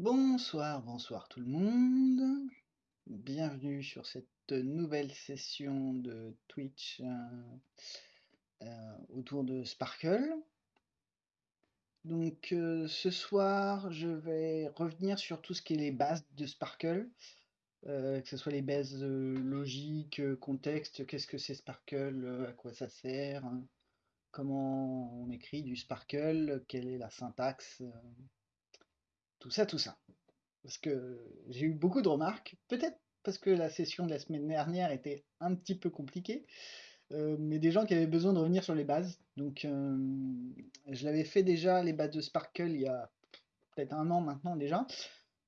Bonsoir, bonsoir tout le monde. Bienvenue sur cette nouvelle session de Twitch euh, euh, autour de Sparkle. Donc euh, ce soir, je vais revenir sur tout ce qui est les bases de Sparkle, que ce soit les bases logiques, contexte, qu'est-ce que c'est Sparkle, à quoi ça sert, hein, comment on écrit du Sparkle, quelle est la syntaxe tout ça, tout ça. Parce que j'ai eu beaucoup de remarques, peut-être parce que la session de la semaine dernière était un petit peu compliquée, euh, mais des gens qui avaient besoin de revenir sur les bases. Donc euh, je l'avais fait déjà, les bases de Sparkle, il y a peut-être un an maintenant déjà,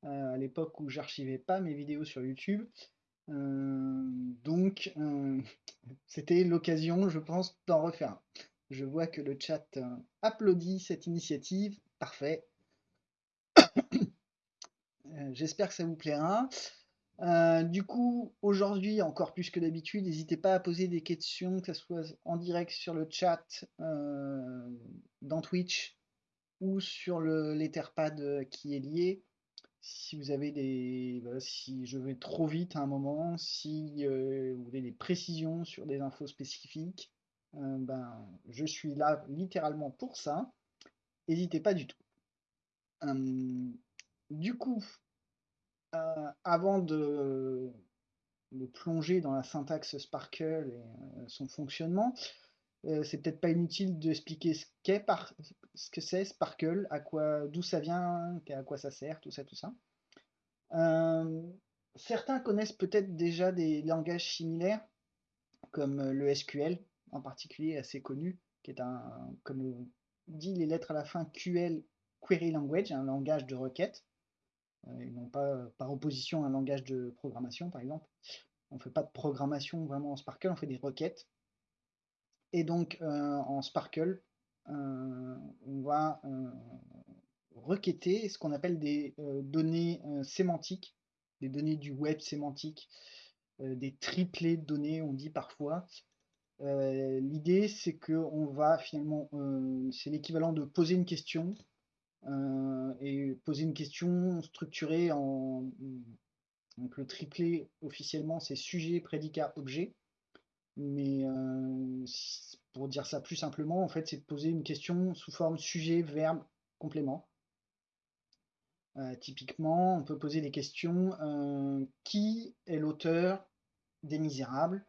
euh, à l'époque où j'archivais pas mes vidéos sur YouTube. donc c'était l'occasion, je pense, d'en refaire. Je vois que le chat applaudit cette initiative, parfait. Euh, j'espère que ça vous plaira. Euh, du coup, aujourd'hui, encore plus que d'habitude, n'hésitez pas à poser des questions, que ce soit en direct sur le chat, euh, dans Twitch, ou sur l'Etherpad qui est lié. Si vous avez des... si je vais trop vite à un moment, si vous voulez des précisions sur des infos spécifiques, ben, je suis là littéralement pour ça. N'hésitez pas du tout. du coup, euh, avant de, plonger dans la syntaxe Sparkle et euh, son fonctionnement, euh, c'est peut-être pas inutile d'expliquer ce qu'est ce que c'est Sparkle, d'où ça vient, à quoi ça sert, tout ça, tout ça. certains connaissent peut-être déjà des langages similaires, comme le SQL, en particulier assez connu, qui est un, comme dit les lettres à la fin, QL, Query Language, un langage de requête et non pas par opposition à un langage de programmation, par exemple. On ne fait pas de programmation vraiment en Sparkle, on fait des requêtes. Et donc, euh, en Sparkle, euh, on va euh, requêter ce qu'on appelle des données sémantiques, des données du web sémantique, des triplés de données, on dit parfois. L'idée, c'est qu'on va finalement, c'est l'équivalent de poser une question, euh, et poser une question structurée en... Le triplé officiellement c'est sujet, prédicat, objet. Mais euh, pour dire ça plus simplement, en fait, c'est de poser une question sous forme sujet, verbe, complément. Euh, typiquement, on peut poser des questions qui est l'auteur des Misérables?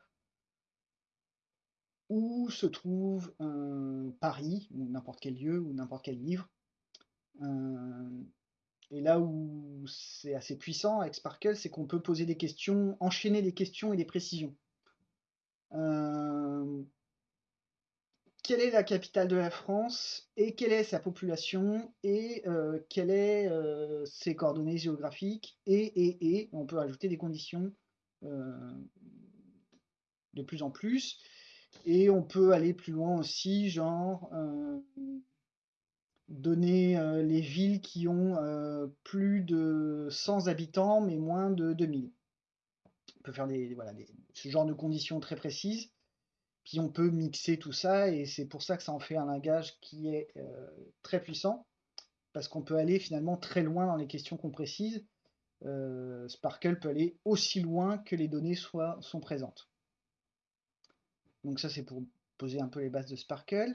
Où se trouve Paris, ou n'importe quel lieu, ou n'importe quel livre? euh, et là où c'est assez puissant avec Sparkle, c'est qu'on peut poser des questions, enchaîner des questions et des précisions. Euh, quelle est la capitale de la France et quelle est sa population et euh, quelles est ses coordonnées géographiques et, et, et, on peut ajouter des conditions de plus en plus. Et on peut aller plus loin aussi, genre donner euh, les villes qui ont euh, plus de 100 habitants, mais moins de 2000. On peut faire des, voilà, ce genre de conditions très précises. Puis on peut mixer tout ça, et c'est pour ça que ça en fait un langage qui est euh, très puissant, parce qu'on peut aller finalement très loin dans les questions qu'on précise. Sparkle peut aller aussi loin que les données soient, sont présentes. Donc ça c'est pour poser un peu les bases de Sparkle.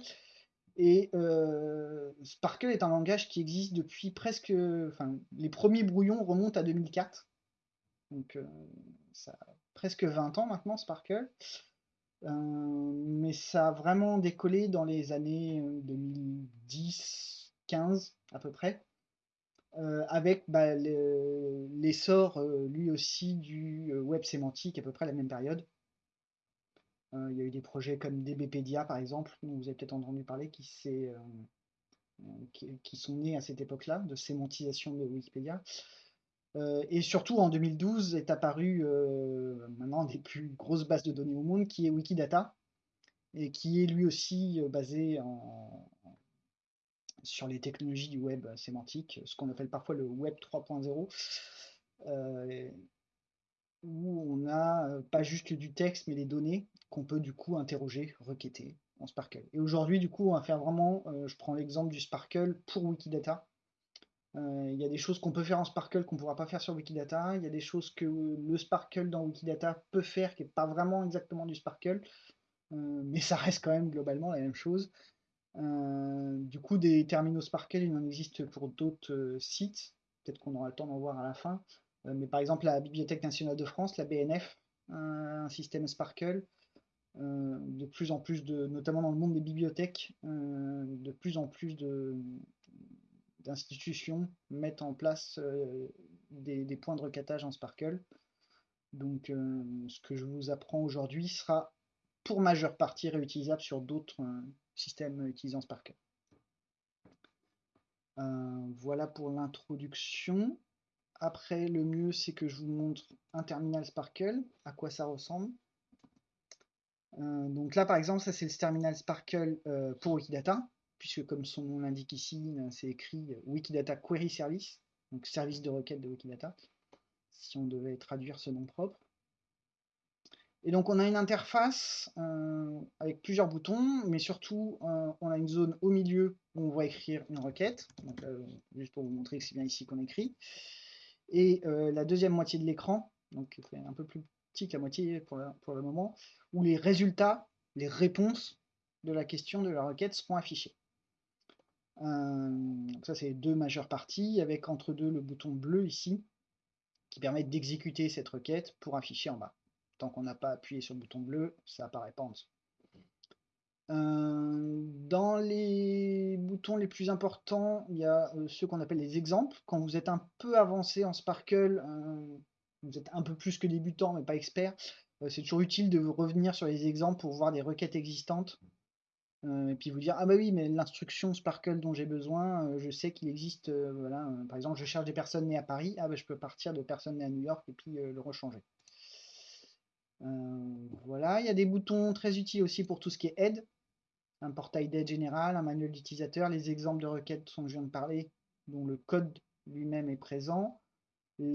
Et euh, Sparkle est un langage qui existe depuis presque... Enfin, les premiers brouillons remontent à 2004. Donc, euh, ça a presque 20 ans maintenant, Sparkle. Euh, mais ça a vraiment décollé dans les années 2010, 15 à peu près. avec bah, l'essor lui aussi du web sémantique à peu près à la même période. Euh, il y a eu des projets comme DBpedia, par exemple, dont vous avez peut-être entendu parler, qui, euh, qui, sont nés à cette époque-là, de sémantisation de Wikipédia. Euh, et surtout, en 2012, est apparu maintenant des plus grosses bases de données au monde, qui est Wikidata, et qui est lui aussi basé sur les technologies du web sémantique, ce qu'on appelle parfois le web 3.0 où on a pas juste du texte, mais des données qu'on peut du coup interroger, requêter en Sparkle. Et aujourd'hui, du coup, on va faire vraiment, je prends l'exemple du Sparkle pour Wikidata. il y a des choses qu'on peut faire en Sparkle qu'on ne pourra pas faire sur Wikidata. Il y a des choses que le Sparkle dans Wikidata peut faire qui n'est pas vraiment exactement du Sparkle. mais ça reste quand même globalement la même chose. du coup, des terminaux Sparkle, il en existe pour d'autres sites. Peut-être qu'on aura le temps d'en voir à la fin. Mais par exemple, la Bibliothèque nationale de France, la BNF, un système Sparkle. de plus en plus de, notamment dans le monde des bibliothèques, de plus en plus de, d'institutions mettent en place euh, des, points de recatage en Sparkle. Donc euh, ce que je vous apprends aujourd'hui sera pour majeure partie réutilisable sur d'autres euh, systèmes utilisant Sparkle. voilà pour l'introduction. Après, le mieux, c'est que je vous montre un terminal Sparkle, à quoi ça ressemble. donc là, par exemple, ça c'est le terminal Sparkle pour Wikidata puisque comme son nom l'indique ici, euh, c'est écrit Wikidata Query Service, donc service de requête de Wikidata, si on devait traduire ce nom propre. Et donc on a une interface euh, avec plusieurs boutons, mais surtout euh, on a une zone au milieu où on va écrire une requête, donc, juste pour vous montrer que c'est bien ici qu'on écrit. Et la deuxième moitié de l'écran, donc un peu plus petit que la moitié pour, le moment, où les résultats, les réponses de la question de la requête seront affichés. Euh, ça, c'est deux majeures parties, avec entre deux le bouton bleu ici, qui permet d'exécuter cette requête pour afficher en bas. Tant qu'on n'a pas appuyé sur le bouton bleu, ça apparaît pas en dessous. Euh, dans les boutons les plus importants, il y a euh, ceux qu'on appelle les exemples. Quand vous êtes un peu avancé en Sparkle, vous êtes un peu plus que débutant mais pas expert, c'est toujours utile de revenir sur les exemples pour voir des requêtes existantes euh, et puis vous dire ah bah oui mais l'instruction Sparkle dont j'ai besoin euh, je sais qu'il existe euh, voilà par exemple je cherche des personnes nées à Paris ah bah je peux partir de personnes nées à New York et puis le rechanger voilà il y a des boutons très utiles aussi pour tout ce qui est aide un portail d'aide général un manuel d'utilisateur les exemples de requêtes dont je viens de parler dont le code lui-même est présent la,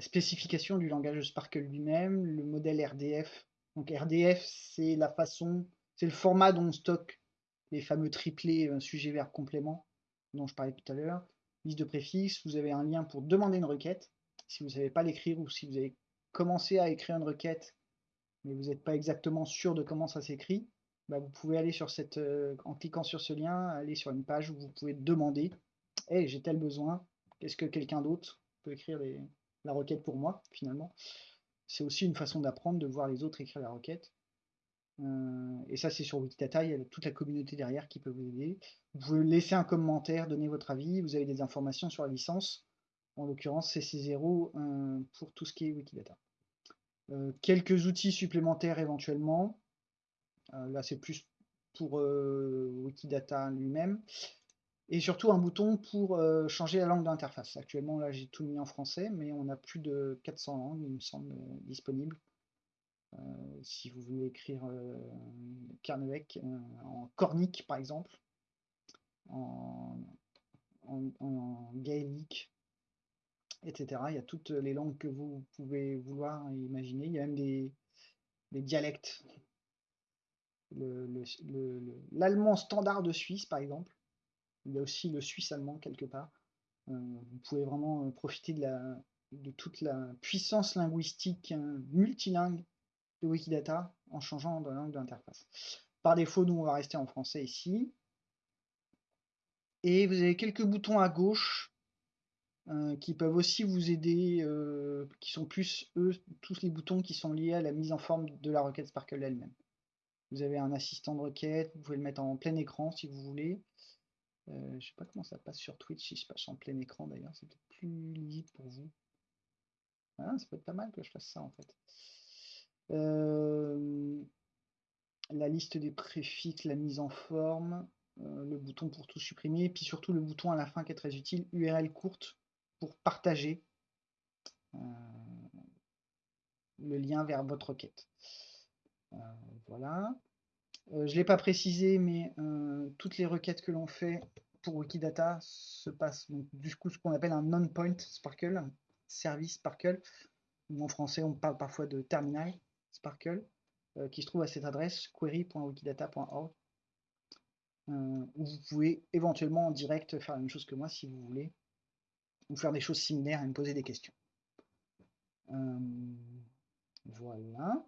spécification du langage Sparkle lui-même le modèle RDF donc RDF, c'est la façon, c'est le format dont on stocke les fameux triplés euh, sujet verbe complément dont je parlais tout à l'heure. Liste de préfixes, vous avez un lien pour demander une requête. Si vous ne savez pas l'écrire ou si vous avez commencé à écrire une requête, mais vous n'êtes pas exactement sûr de comment ça s'écrit, bah, vous pouvez aller sur cette, euh, en cliquant sur ce lien, aller sur une page où vous pouvez demander Hey, j'ai tel besoin, est-ce que quelqu'un d'autre peut écrire la requête pour moi, finalement? C'est aussi une façon d'apprendre, de voir les autres écrire la requête. Euh, et ça, c'est sur Wikidata, il y a toute la communauté derrière qui peut vous aider. Vous pouvez laisser un commentaire, donner votre avis, vous avez des informations sur la licence, en l'occurrence CC0 euh, pour tout ce qui est Wikidata. Euh, quelques outils supplémentaires éventuellement, là c'est plus pour Wikidata lui-même et surtout un bouton pour euh, changer la langue d'interface. Actuellement, là, j'ai tout mis en français, mais on a plus de 400 langues, il me semble, euh, disponibles. Euh, si vous voulez écrire Carnevec en cornique, par exemple, en, gaélique, etc. Il y a toutes les langues que vous pouvez vouloir imaginer. Il y a même des, dialectes. L'allemand standard de Suisse, par exemple il y a aussi le suisse allemand quelque part. Euh, vous pouvez vraiment euh, profiter de, toute la puissance linguistique hein, multilingue de Wikidata en changeant de langue d'interface. Par défaut, nous, on va rester en français ici. Et vous avez quelques boutons à gauche euh, qui peuvent aussi vous aider, qui sont plus, eux, tous les boutons qui sont liés à la mise en forme de la requête Sparkle elle-même. Vous avez un assistant de requête, vous pouvez le mettre en plein écran si vous voulez. Euh, je sais pas comment ça passe sur Twitch, si je passe en plein écran d'ailleurs, c'est peut-être plus lisible pour vous. Ah, ça peut être pas mal que je fasse ça en fait. Euh, la liste des préfixes, la mise en forme, euh, le bouton pour tout supprimer, et puis surtout le bouton à la fin qui est très utile, URL courte pour partager le lien vers votre requête. voilà. Euh, je ne l'ai pas précisé, mais euh, toutes les requêtes que l'on fait pour Wikidata se passent du coup ce qu'on appelle un non-point Sparkle, service Sparkle, en français on parle parfois de terminal Sparkle, euh, qui se trouve à cette adresse query.wikidata.org. où vous pouvez éventuellement en direct faire la même chose que moi si vous voulez, ou faire des choses similaires et me poser des questions. voilà.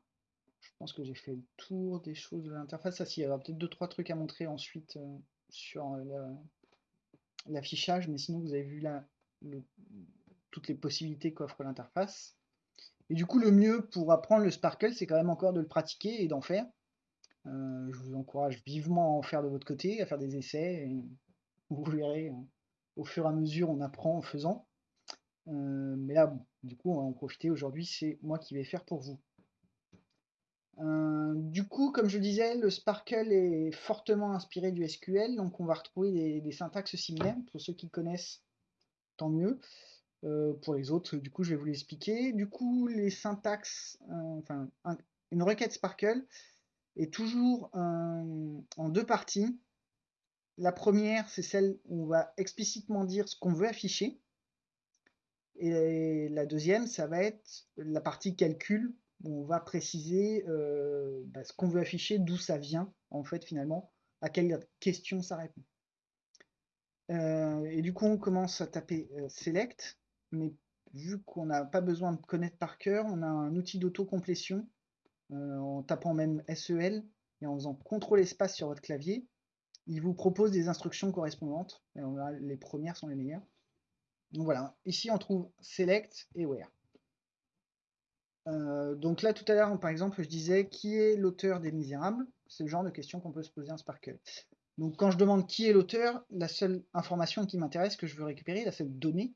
Je pense que j'ai fait le tour des choses de l'interface. Ah si, il y aura peut-être deux trois trucs à montrer ensuite sur l'affichage, mais sinon vous avez vu là toutes les possibilités qu'offre l'interface. Et du coup, le mieux pour apprendre le Sparkle, c'est quand même encore de le pratiquer et d'en faire. Euh, je vous encourage vivement à en faire de votre côté, à faire des essais. Vous verrez, hein, au fur et à mesure, on apprend en faisant. Euh, mais là, du coup, on va en profiter aujourd'hui. C'est moi qui vais faire pour vous. Euh, du coup, comme je disais, le Sparkle est fortement inspiré du SQL, donc on va retrouver des, syntaxes similaires. Pour ceux qui connaissent, tant mieux. Euh, pour les autres, du coup, je vais vous l'expliquer. Du coup, les syntaxes, enfin, une requête Sparkle est toujours en deux parties. La première, c'est celle où on va explicitement dire ce qu'on veut afficher. Et la deuxième, ça va être la partie calcul, où on va préciser euh, bah, ce qu'on veut afficher, d'où ça vient, en fait, finalement, à quelle question ça répond. et du coup, on commence à taper select mais vu qu'on n'a pas besoin de connaître par cœur, on a un outil d'autocomplétion euh, en tapant même SEL et en faisant CTRL espace sur votre clavier. Il vous propose des instructions correspondantes. Les premières sont les meilleures. Donc voilà, ici on trouve Select et Where. Euh, donc là tout à l'heure par exemple je disais qui est l'auteur des Misérables, c'est le genre de question qu'on peut se poser en Sparkle. Donc quand je demande qui est l'auteur, la seule information qui m'intéresse, que je veux récupérer, la seule donnée,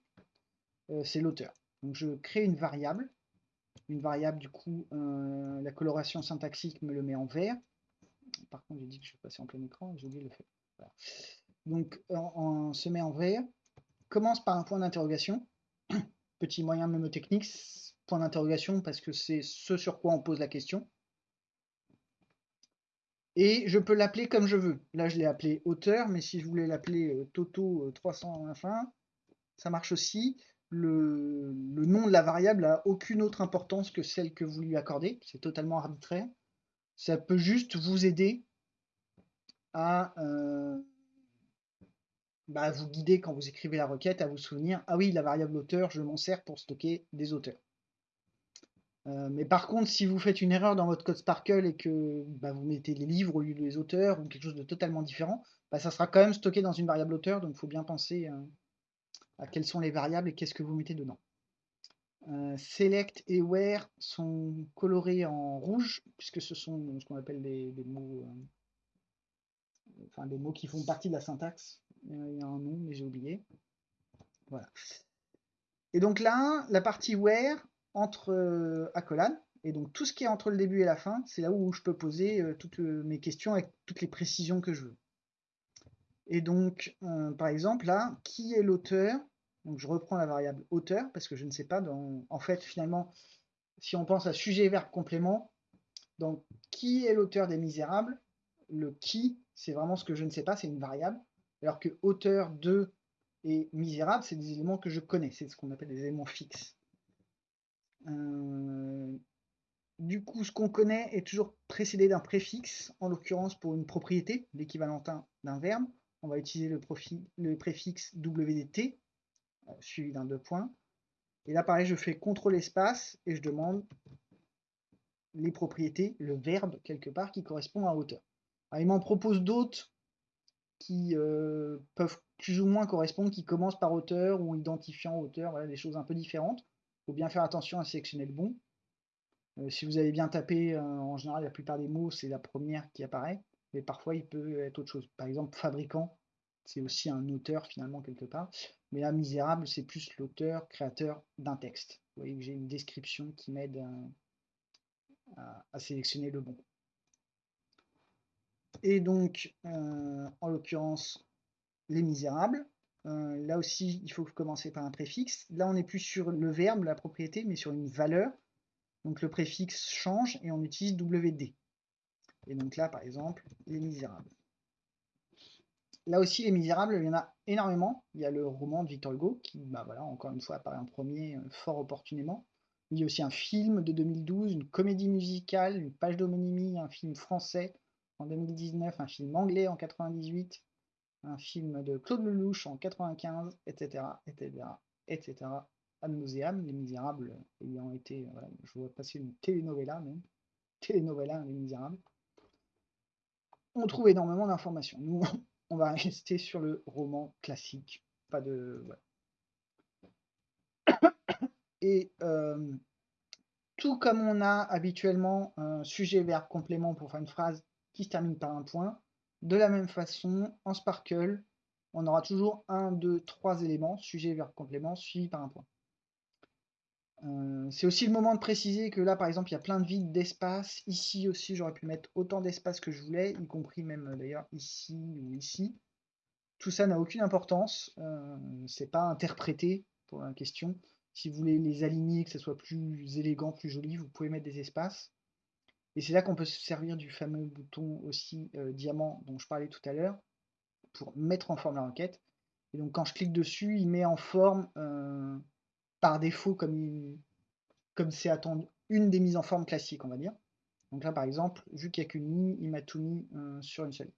euh, c'est l'auteur. Donc je crée une variable. Une variable, du coup, euh, la coloration syntaxique me le met en vert. Par contre, j'ai dit que je passer en plein écran, j'ai oublié de le faire. Donc on, se met en vert. Commence par un point d'interrogation. Petit moyen mémotechnique, point d'interrogation parce que c'est ce sur quoi on pose la question. Et je peux l'appeler comme je veux. Là, je l'ai appelé auteur, mais si je voulais l'appeler euh, Toto 300 enfin, ça marche aussi le, nom de la variable a aucune autre importance que celle que vous lui accordez. C'est totalement arbitraire. Ça peut juste vous aider à euh, bah, vous guider quand vous écrivez la requête, à vous souvenir, ah oui, la variable auteur, je m'en sers pour stocker des auteurs. Euh, mais par contre, si vous faites une erreur dans votre code Sparkle et que bah, vous mettez les livres au lieu des auteurs ou quelque chose de totalement différent, bah, ça sera quand même stocké dans une variable auteur, donc il faut bien penser euh, à quelles sont les variables et qu'est-ce que vous mettez dedans. Euh, select et where sont colorés en rouge, puisque ce sont ce qu'on appelle des, mots euh, enfin des mots qui font partie de la syntaxe. Il y a un nom, mais j'ai oublié. Voilà. Et donc là, la partie where entre euh, accolades, et donc tout ce qui est entre le début et la fin, c'est là où je peux poser toutes mes questions avec toutes les précisions que je veux. Et donc, euh, par exemple, là, qui est l'auteur Donc, je reprends la variable auteur parce que je ne sais pas. Dans... En fait, finalement, si on pense à sujet, verbe, complément, donc qui est l'auteur des Misérables Le qui, c'est vraiment ce que je ne sais pas, c'est une variable. Alors que auteur de et misérable, c'est des éléments que je connais, c'est ce qu'on appelle des éléments fixes. Euh, du coup, ce qu'on connaît est toujours précédé d'un préfixe, en l'occurrence pour une propriété, l'équivalentin d'un verbe on va utiliser le, préfixe WDT, suivi d'un deux points. Et là, pareil, je fais CTRL espace et je demande les propriétés, le verbe quelque part qui correspond à auteur. il m'en propose d'autres qui euh, peuvent plus ou moins correspondre, qui commencent par auteur ou identifiant auteur, voilà, des choses un peu différentes. Il faut bien faire attention à sélectionner le bon. Euh, si vous avez bien tapé, en général, la plupart des mots, c'est la première qui apparaît mais parfois il peut être autre chose. Par exemple, fabricant, c'est aussi un auteur finalement quelque part, mais là, misérable, c'est plus l'auteur, créateur d'un texte. Vous voyez que j'ai une description qui m'aide à, sélectionner le bon. Et donc, euh, en l'occurrence, les misérables. Euh, là aussi, il faut commencer par un préfixe. Là, on n'est plus sur le verbe, la propriété, mais sur une valeur. Donc le préfixe change et on utilise WD. Et donc là, par exemple, Les Misérables. Là aussi, Les Misérables, il y en a énormément. Il y a le roman de Victor Hugo, qui, bah voilà, encore une fois, apparaît en premier, euh, fort opportunément. Il y a aussi un film de 2012, une comédie musicale, une page d'homonymie, un film français, en 2019, un film anglais en 98, un film de Claude Lelouch en 95, etc., etc., etc. Ad nauseam, Les Misérables ayant été, voilà, je vois passer une telenovela même, telenovela Les Misérables. On trouve énormément d'informations. Nous, on va rester sur le roman classique, pas de... Et euh, tout comme on a habituellement un sujet, verbe, complément pour faire une phrase qui se termine par un point, de la même façon, en Sparkle, on aura toujours un, deux, trois éléments, sujet, verbe, complément, suivi par un point. Euh, c'est aussi le moment de préciser que là, par exemple, il y a plein de vides d'espace. Ici aussi, j'aurais pu mettre autant d'espace que je voulais, y compris même euh, d'ailleurs ici ou ici. Tout ça n'a aucune importance. Euh, c'est pas interprété pour la question. Si vous voulez les aligner, que ce soit plus élégant, plus joli, vous pouvez mettre des espaces. Et c'est là qu'on peut se servir du fameux bouton aussi diamant dont je parlais tout à l'heure pour mettre en forme la requête. Et donc quand je clique dessus, il met en forme par défaut comme comme c'est attendu une des mises en forme classiques, on va dire. Donc là, par exemple, vu qu'il n'y a qu'une ligne, il m'a tout mis euh, sur une seule.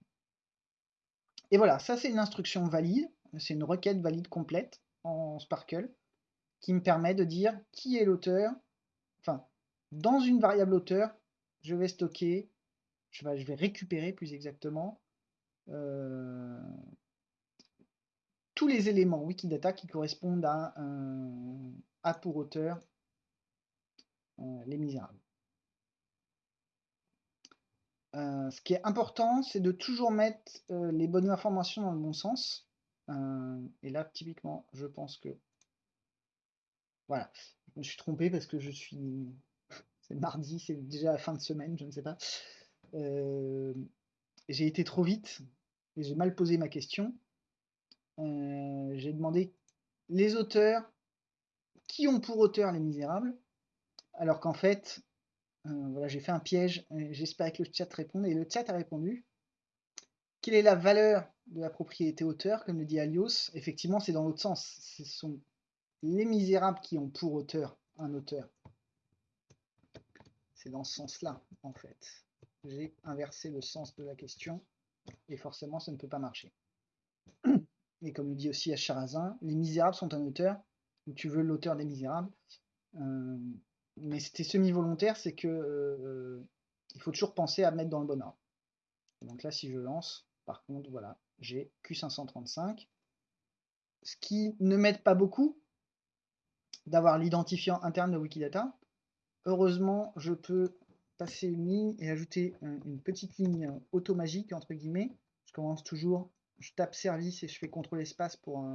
Et voilà, ça c'est une instruction valide, c'est une requête valide complète en Sparkle, qui me permet de dire qui est l'auteur, enfin, dans une variable auteur, je vais stocker, je vais, je vais récupérer plus exactement, euh, tous les éléments Wikidata qui correspondent à, pour auteur euh, Les Misérables. Euh, ce qui est important, c'est de toujours mettre euh, les bonnes informations dans le bon sens. et là, typiquement, je pense que... Voilà, je me suis trompé parce que je suis... c'est mardi, c'est déjà la fin de semaine, je ne sais pas. j'ai été trop vite et j'ai mal posé ma question. Euh, j'ai demandé les auteurs qui ont pour auteur Les Misérables, alors qu'en fait, euh, voilà, j'ai fait un piège, j'espère que le chat réponde, et le chat a répondu. Quelle est la valeur de la propriété auteur, comme le dit Alios? Effectivement, c'est dans l'autre sens. Ce sont les misérables qui ont pour auteur un auteur. C'est dans ce sens-là, en fait. J'ai inversé le sens de la question, et forcément, ça ne peut pas marcher. et comme le dit aussi Acharazin, Les Misérables sont un auteur, ou tu veux l'auteur des Misérables. Euh, mais c'était semi-volontaire, c'est que euh, il faut toujours penser à mettre dans le bon ordre. Donc là, si je lance, par contre, voilà, j'ai Q535. Ce qui ne m'aide pas beaucoup d'avoir l'identifiant interne de Wikidata. Heureusement, je peux passer une ligne et ajouter une petite ligne automagique, entre guillemets. Je commence toujours je tape service et je fais contrôle espace pour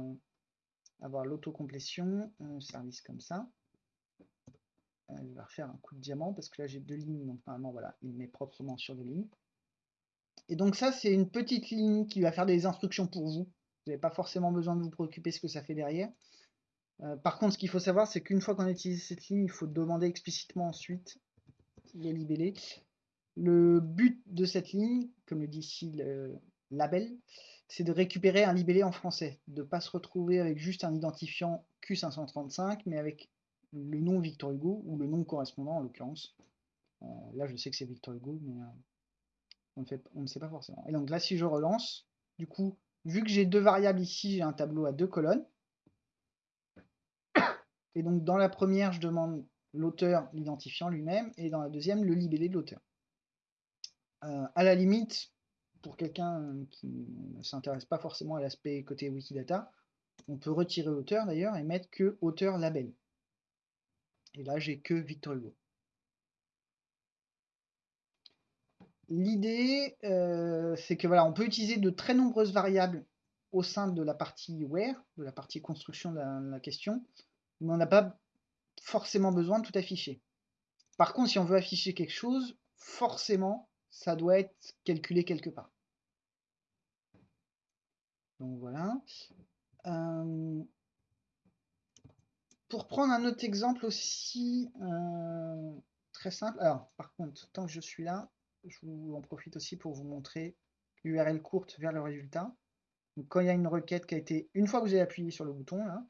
avoir l'autocomplétion, service comme ça. Euh, je vais refaire un coup de diamant parce que là j'ai deux lignes, donc normalement voilà, il met proprement sur deux lignes. Et donc ça c'est une petite ligne qui va faire des instructions pour vous. Vous n'avez pas forcément besoin de vous préoccuper ce que ça fait derrière. Euh, par contre ce qu'il faut savoir c'est qu'une fois qu'on a utilisé cette ligne, il faut demander explicitement ensuite le libellé. Le but de cette ligne, comme le dit ici le label, c'est de récupérer un libellé en français, de ne pas se retrouver avec juste un identifiant Q535, mais avec le nom Victor Hugo, ou le nom correspondant en l'occurrence. Euh, là, je sais que c'est Victor Hugo, mais euh, on, ne sait pas forcément. Et donc là, si je relance, du coup, vu que j'ai deux variables ici, j'ai un tableau à deux colonnes. Et donc dans la première, je demande l'auteur, l'identifiant lui-même, et dans la deuxième, le libellé de l'auteur. Euh, à la limite, pour quelqu'un qui ne s'intéresse pas forcément à l'aspect côté Wikidata, on peut retirer auteur d'ailleurs et mettre que auteur label. Et là, j'ai que Victor Hugo. L'idée, euh, c'est que voilà, on peut utiliser de très nombreuses variables au sein de la partie where, de la partie construction de la question, mais on n'a pas forcément besoin de tout afficher. Par contre, si on veut afficher quelque chose, forcément, ça doit être calculé quelque part. Donc voilà. Euh, pour prendre un autre exemple aussi euh, très simple. Alors, par contre, tant que je suis là, je vous en profite aussi pour vous montrer l'URL courte vers le résultat. Donc, quand il y a une requête qui a été, une fois que vous avez appuyé sur le bouton, là,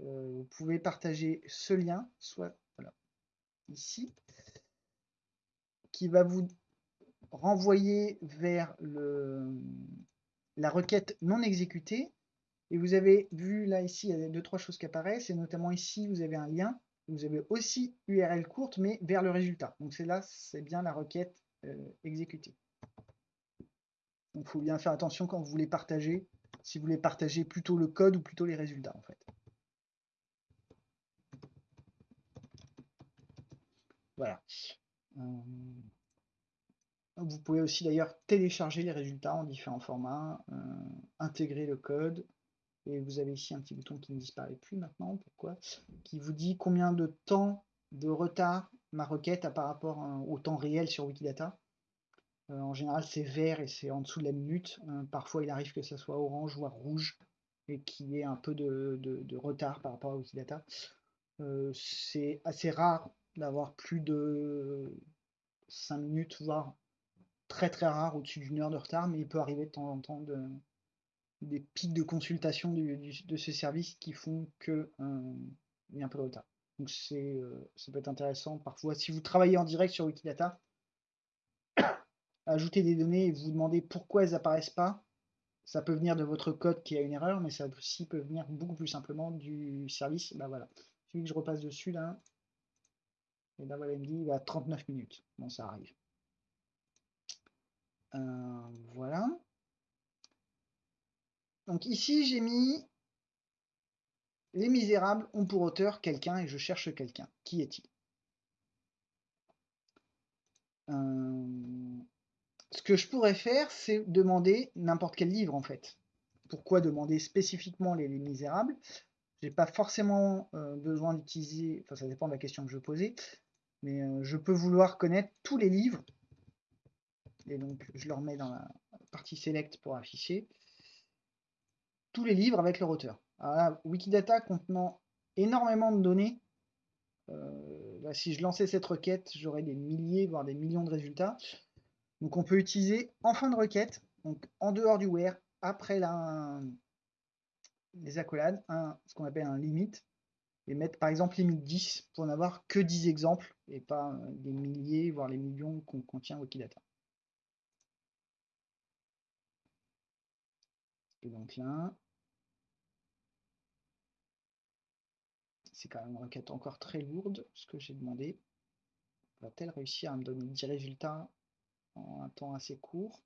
euh, vous pouvez partager ce lien, soit ici, qui va vous renvoyer vers le, la requête non exécutée. Et vous avez vu là, ici, il y a deux, trois choses qui apparaissent. Et notamment ici, vous avez un lien. Vous avez aussi URL courte, mais vers le résultat. Donc c'est là, c'est bien la requête euh, exécutée. Donc il faut bien faire attention quand vous voulez partager, si vous voulez partager plutôt le code ou plutôt les résultats en fait. Voilà. Euh, vous pouvez aussi d'ailleurs télécharger les résultats en différents formats, euh, intégrer le code, et vous avez ici un petit bouton qui ne disparaît plus maintenant, pourquoi? Qui vous dit combien de temps de retard ma requête a par rapport au temps réel sur Wikidata. Euh, en général, c'est vert et c'est en dessous de la minute. Euh, parfois, il arrive que ça soit orange, voire rouge, et qu'il y ait un peu de, retard par rapport à Wikidata. Euh, c'est assez rare d'avoir plus de 5 minutes, voire très très rare, au-dessus d'une heure de retard, mais il peut arriver de temps en temps des pics de consultation de ce service qui font qu'il y a un peu de retard. Donc c'est, ça peut être intéressant parfois. Si vous travaillez en direct sur Wikidata, ajouter des données et vous demander pourquoi elles apparaissent pas, ça peut venir de votre code qui a une erreur, mais ça aussi peut venir beaucoup plus simplement du service. Bah voilà, celui que je repasse dessus là, et là voilà, il me dit il va 39 minutes. Bon, ça arrive. Euh, voilà. Donc ici, j'ai mis Les Misérables ont pour auteur quelqu'un et je cherche quelqu'un. Qui est-il? Euh, ce que je pourrais faire, c'est demander n'importe quel livre, en fait. Pourquoi demander spécifiquement les, Misérables? J'ai pas forcément euh, besoin d'utiliser, enfin ça dépend de la question que je posais, mais je peux vouloir connaître tous les livres. Et donc, je leur mets dans la partie Select pour afficher tous les livres avec leur auteur. Alors Wikidata contenant énormément de données, euh, bah, si je lançais cette requête, j'aurais des milliers, voire des millions de résultats. Donc on peut utiliser en fin de requête, donc en dehors du where, après la, les accolades, un, ce qu'on appelle un limit, et mettre par exemple limite 10 pour n'avoir que 10 exemples et pas euh, des milliers, voire les millions qu'on contient Wikidata. Donc là, c'est quand même une requête encore très lourde, ce que j'ai demandé. Va-t-elle réussir à me donner 10 résultats en un temps assez court?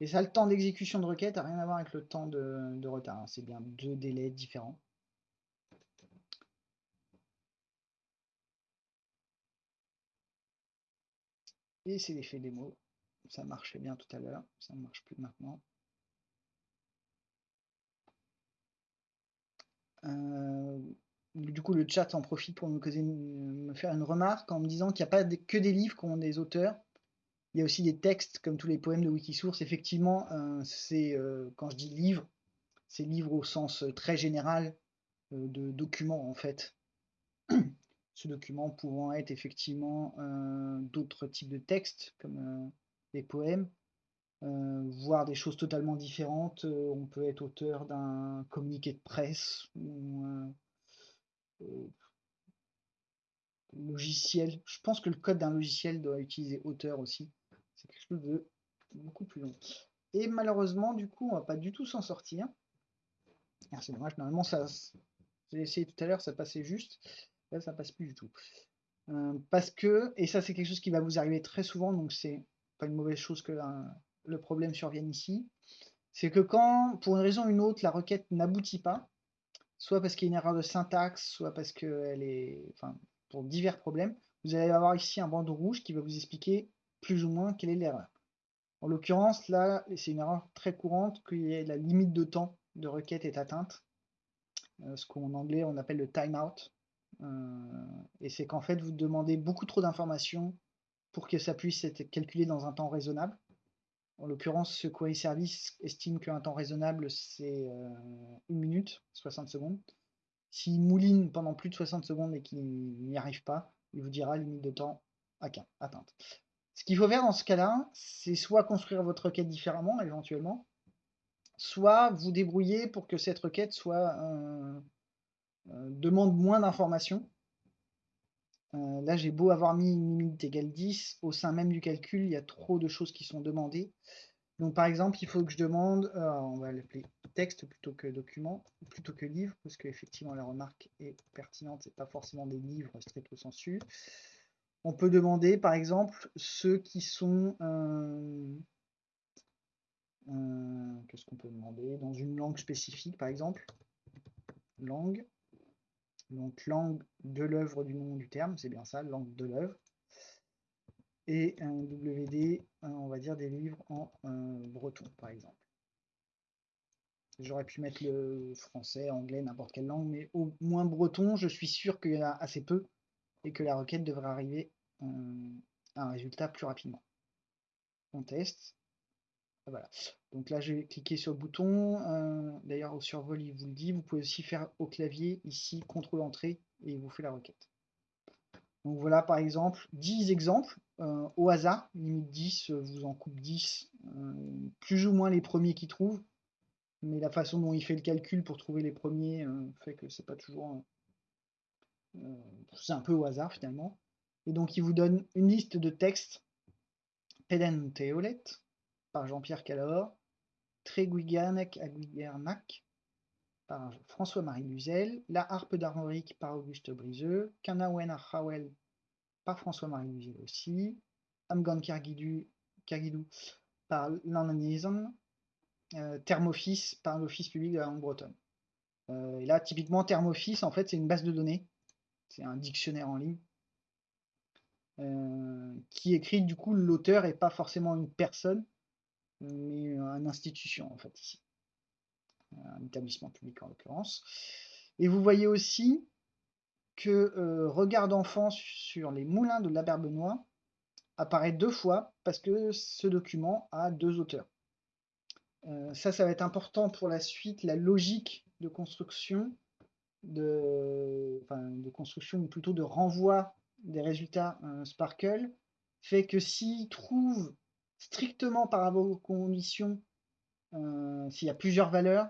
Et ça, le temps d'exécution de requête n'a rien à voir avec le temps de, retard. Hein. C'est bien deux délais différents. Et c'est l'effet démo. Ça marchait bien tout à l'heure, ça ne marche plus maintenant. Euh, du coup, le chat en profite pour me, faire une remarque en me disant qu'il n'y a pas que des livres qui ont des auteurs. Il y a aussi des textes, comme tous les poèmes de Wikisource. Effectivement, euh, c'est euh, quand je dis livre, c'est livre au sens très général de document en fait. Ce document pouvant être effectivement d'autres types de textes, comme des poèmes, voire des choses totalement différentes. on peut être auteur d'un communiqué de presse ou euh, logiciel. Je pense que le code d'un logiciel doit utiliser auteur aussi. C'est quelque chose de beaucoup plus long. Et malheureusement, du coup, on va pas du tout s'en sortir. C'est dommage, normalement, ça, j'ai essayé tout à l'heure, ça passait juste. Là, ça passe plus du tout. Euh, parce que, et ça c'est quelque chose qui va vous arriver très souvent, donc c'est pas une mauvaise chose que le problème survienne ici, c'est que quand, pour une raison ou une autre, la requête n'aboutit pas, soit parce qu'il y a une erreur de syntaxe, soit parce qu'elle est. Enfin, pour divers problèmes, vous allez avoir ici un bandeau rouge qui va vous expliquer plus ou moins quelle est l'erreur. En l'occurrence, là, c'est une erreur très courante que la limite de temps de requête est atteinte. Euh, ce qu'en anglais on appelle le timeout. Euh, et c'est qu'en fait, vous demandez beaucoup trop d'informations pour que ça puisse être calculé dans un temps raisonnable. En l'occurrence, ce query service estime qu'un temps raisonnable, c'est euh, une minute, 60 secondes. S'il mouline pendant plus de 60 secondes et qu'il n'y arrive pas, il vous dira limite de temps atteinte. Ce qu'il faut faire dans ce cas-là, c'est soit construire votre requête différemment, éventuellement, soit vous débrouiller pour que cette requête soit euh, euh, demande moins d'informations Euh, là, j'ai beau avoir mis une limite égale 10, au sein même du calcul, il y a trop de choses qui sont demandées. Donc par exemple, il faut que je demande, euh, on va l'appeler texte plutôt que document, plutôt que livre, parce qu'effectivement la remarque est pertinente, c'est pas forcément des livres stricto sensu. On peut demander par exemple ceux qui sont euh, qu'est-ce qu'on peut demander? Dans une langue spécifique par exemple? Langue donc langue de l'œuvre du nom du terme c'est bien ça langue de l'œuvre et un WD, on va dire des livres en breton, par exemple. J'aurais pu mettre le français, anglais, n'importe quelle langue, mais au moins breton, je suis sûr qu'il y en a assez peu et que la requête devrait arriver à un résultat plus rapidement. On teste. Voilà. Donc là, je vais cliquer sur le bouton. D'ailleurs, au survol, il vous le dit. Vous pouvez aussi faire au clavier, ici, contrôle entrée, et il vous fait la requête. Donc voilà par exemple 10 exemples euh, au hasard, limite 10, euh, vous en coupe 10, euh, plus ou moins les premiers qui trouvent, mais la façon dont il fait le calcul pour trouver les premiers fait que c'est pas toujours... c'est un peu au hasard finalement. Et donc il vous donne une liste de textes Peden Teolet par Jean-Pierre Calor, Treguiganek Aguigernac par François-Marie Luzel, La harpe d'Armorique par Auguste Briseux, Kanawen Hawel par François-Marie Luzel aussi, Amgan Kagidou par l'Ananism, euh, Thermoffice par l'Office public de la langue bretonne. Euh, et là, typiquement, Thermoffice, en fait, c'est une base de données, c'est un dictionnaire en ligne, euh, qui écrit, du coup, l'auteur et pas forcément une personne, mais une institution, en fait, ici un établissement public en l'occurrence. Et vous voyez aussi que euh, Regard d'enfant sur les moulins de la Benoît apparaît deux fois parce que ce document a deux auteurs. Euh, ça, ça va être important pour la suite, la logique de construction, de, enfin, de construction ou plutôt de renvoi des résultats euh, Sparkle, fait que s'il trouve strictement par rapport aux conditions, s'il y a plusieurs valeurs,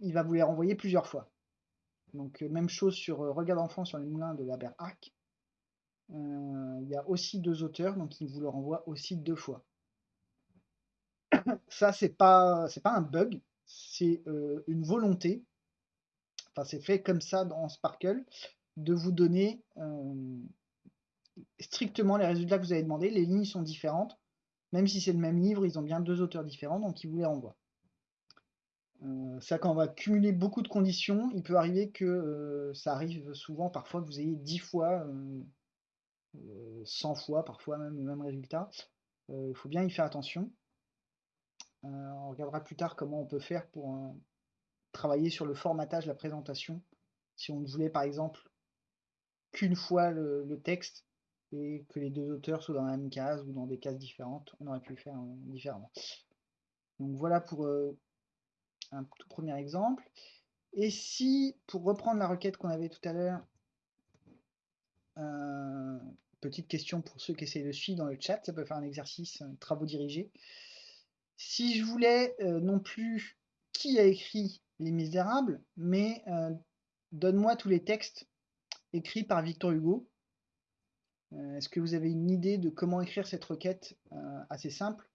il va vous les renvoyer plusieurs fois. Donc euh, même chose sur euh, Regard d'enfant sur les moulins de la Arc. Euh, il y a aussi deux auteurs, donc il vous le renvoie aussi deux fois. Ça, c'est pas, c'est pas un bug, c'est une volonté. Enfin, c'est fait comme ça dans Sparkle, de vous donner strictement les résultats que vous avez demandé. Les lignes sont différentes. Même si c'est le même livre, ils ont bien deux auteurs différents, donc il vous les renvoie. Euh, ça, quand on va cumuler beaucoup de conditions, il peut arriver que euh, ça arrive souvent, parfois, que vous ayez 10 fois, 100 euh, fois, parfois même le même résultat. Il faut bien y faire attention. on regardera plus tard comment on peut faire pour travailler sur le formatage la présentation. Si on ne voulait par exemple qu'une fois le, texte et que les deux auteurs soient dans la même case ou dans des cases différentes, on aurait pu le faire différemment. Donc voilà pour un tout premier exemple. Et si, pour reprendre la requête qu'on avait tout à l'heure, euh, petite question pour ceux qui essayent de suivre dans le chat, ça peut faire un exercice, travaux dirigés. Si je voulais euh, non plus qui a écrit Les Misérables, mais euh, donne-moi tous les textes écrits par Victor Hugo. Est-ce que vous avez une idée de comment écrire cette requête assez simple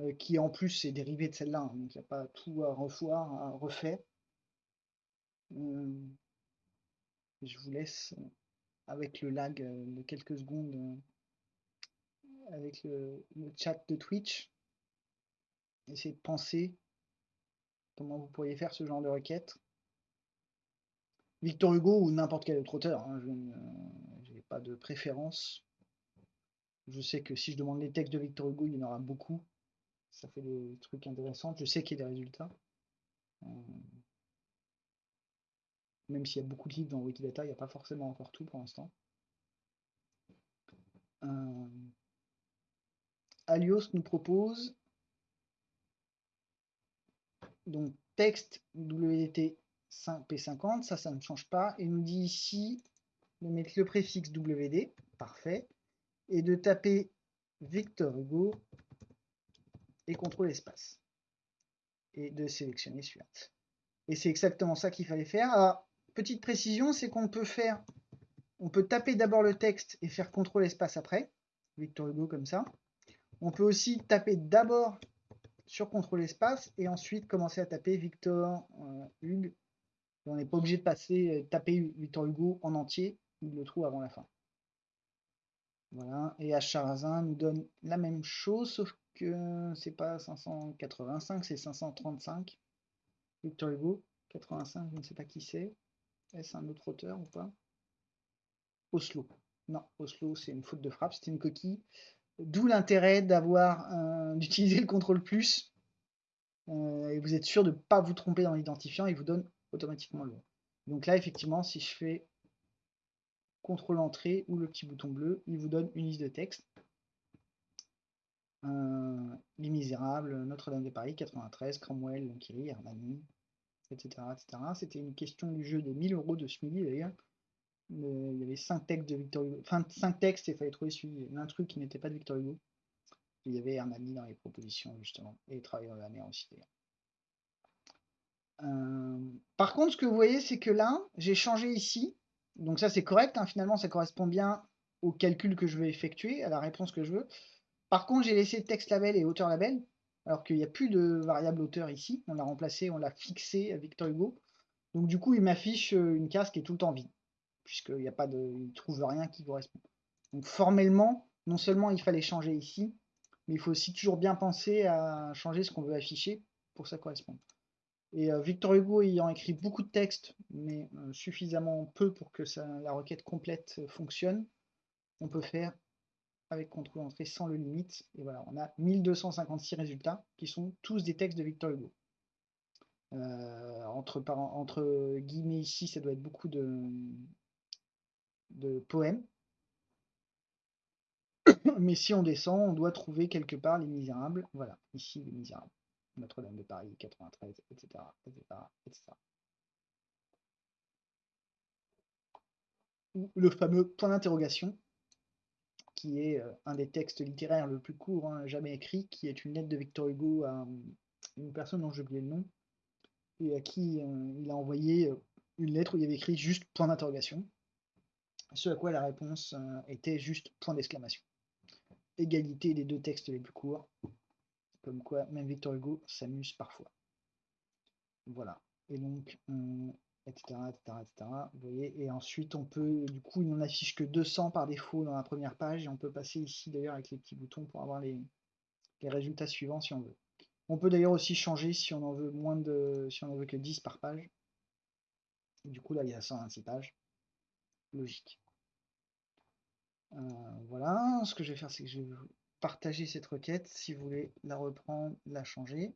euh, qui en plus est dérivé de celle-là, hein, donc il n'y a pas tout à revoir, à refaire. Euh, je vous laisse euh, avec le lag de quelques secondes avec le, chat de Twitch. Essayez de penser comment vous pourriez faire ce genre de requête. Victor Hugo ou n'importe quel autre auteur, hein, pas de préférence. Je sais que si je demande les textes de Victor Hugo, il y en aura beaucoup ça fait des trucs intéressants. Je sais qu'il y a des résultats. Euh, même s'il y a beaucoup de livres dans Wikidata, il n'y a pas forcément encore tout pour l'instant. Euh, Alios nous propose donc texte WT P50, ça, ça ne change pas, et nous dit ici de mettre le préfixe WD, parfait, et de taper Victor Hugo et contrôle espace. Et de sélectionner suivante. Et c'est exactement ça qu'il fallait faire. Alors, petite précision, c'est qu'on peut faire on peut taper d'abord le texte et faire CTRL espace après, Victor Hugo comme ça. On peut aussi taper d'abord sur CTRL espace et ensuite commencer à taper Victor euh, Hugues. On n'est pas obligé de passer, taper Victor Hugo en entier, il le trouve avant la fin. Voilà, et Acharazin nous donne la même chose, sauf que c'est pas 585, c'est 535. Victor Hugo, 85, je ne sais pas qui c'est. Est-ce un autre auteur ou pas? Oslo. Non, Oslo, c'est une faute de frappe, c'était une coquille. D'où l'intérêt d'avoir d'utiliser le contrôle plus. Euh, et vous êtes sûr de ne pas vous tromper dans l'identifiant, il vous donne automatiquement le Donc là, effectivement, si je fais contrôle entrée ou le petit bouton bleu, il vous donne une liste de texte. Euh, Les Misérables, Notre-Dame de Paris, 93, Cromwell, Lankiri, Armani, etc. C'était une question du jeu des 1000 euros de ce d'ailleurs. il y avait 5 textes de Victor Hugo, enfin 5 textes et il fallait trouver un truc qui n'était pas de Victor Hugo. Il y avait Armani dans les propositions justement, et Travailleurs de la mer aussi d'ailleurs. Euh, par contre, ce que vous voyez, c'est que là, j'ai changé ici. Donc ça, c'est correct. Hein, finalement, ça correspond bien au calcul que je veux effectuer, à la réponse que je veux. Par contre, j'ai laissé texte label et auteur label, alors qu'il n'y a plus de variable auteur ici. On l'a remplacé, on l'a fixé à Victor Hugo. Donc du coup, il m'affiche euh, une case qui est tout le temps vide, puisqu'il n'y a pas de, il trouve rien qui correspond. Donc formellement, non seulement il fallait changer ici, mais il faut aussi toujours bien penser à changer ce qu'on veut afficher pour que ça corresponde. Et euh, Victor Hugo ayant écrit beaucoup de textes, mais euh, suffisamment peu pour que la requête complète fonctionne, on peut faire avec contrôle entrée sans le limite. Et voilà, on a 1256 résultats qui sont tous des textes de Victor Hugo. Euh, entre, guillemets ici, ça doit être beaucoup de poèmes. Mais si on descend, on doit trouver quelque part les misérables. Voilà, ici les misérables. Notre-Dame de Paris, 93, etc., etc., le fameux point d'interrogation qui est euh, un des textes littéraires le plus court hein, jamais écrit, qui est une lettre de Victor Hugo à euh, une personne dont j'ai oublié le nom, et à qui euh, il a envoyé une lettre où il avait écrit juste point d'interrogation, ce à quoi la réponse était juste point d'exclamation. Égalité des deux textes les plus courts, comme quoi même Victor Hugo s'amuse parfois. Voilà. Et donc, etc., Vous voyez, et ensuite on peut, du coup, il n'en affiche que 200 par défaut dans la première page, et on peut passer ici d'ailleurs avec les petits boutons pour avoir les, résultats suivants si on veut. On peut d'ailleurs aussi changer si on en veut moins de, si on en veut que 10 par page. du coup là il y a 126 pages. Logique. Euh, voilà, ce que je vais faire c'est que je vais partager cette requête si vous voulez la reprendre, la changer.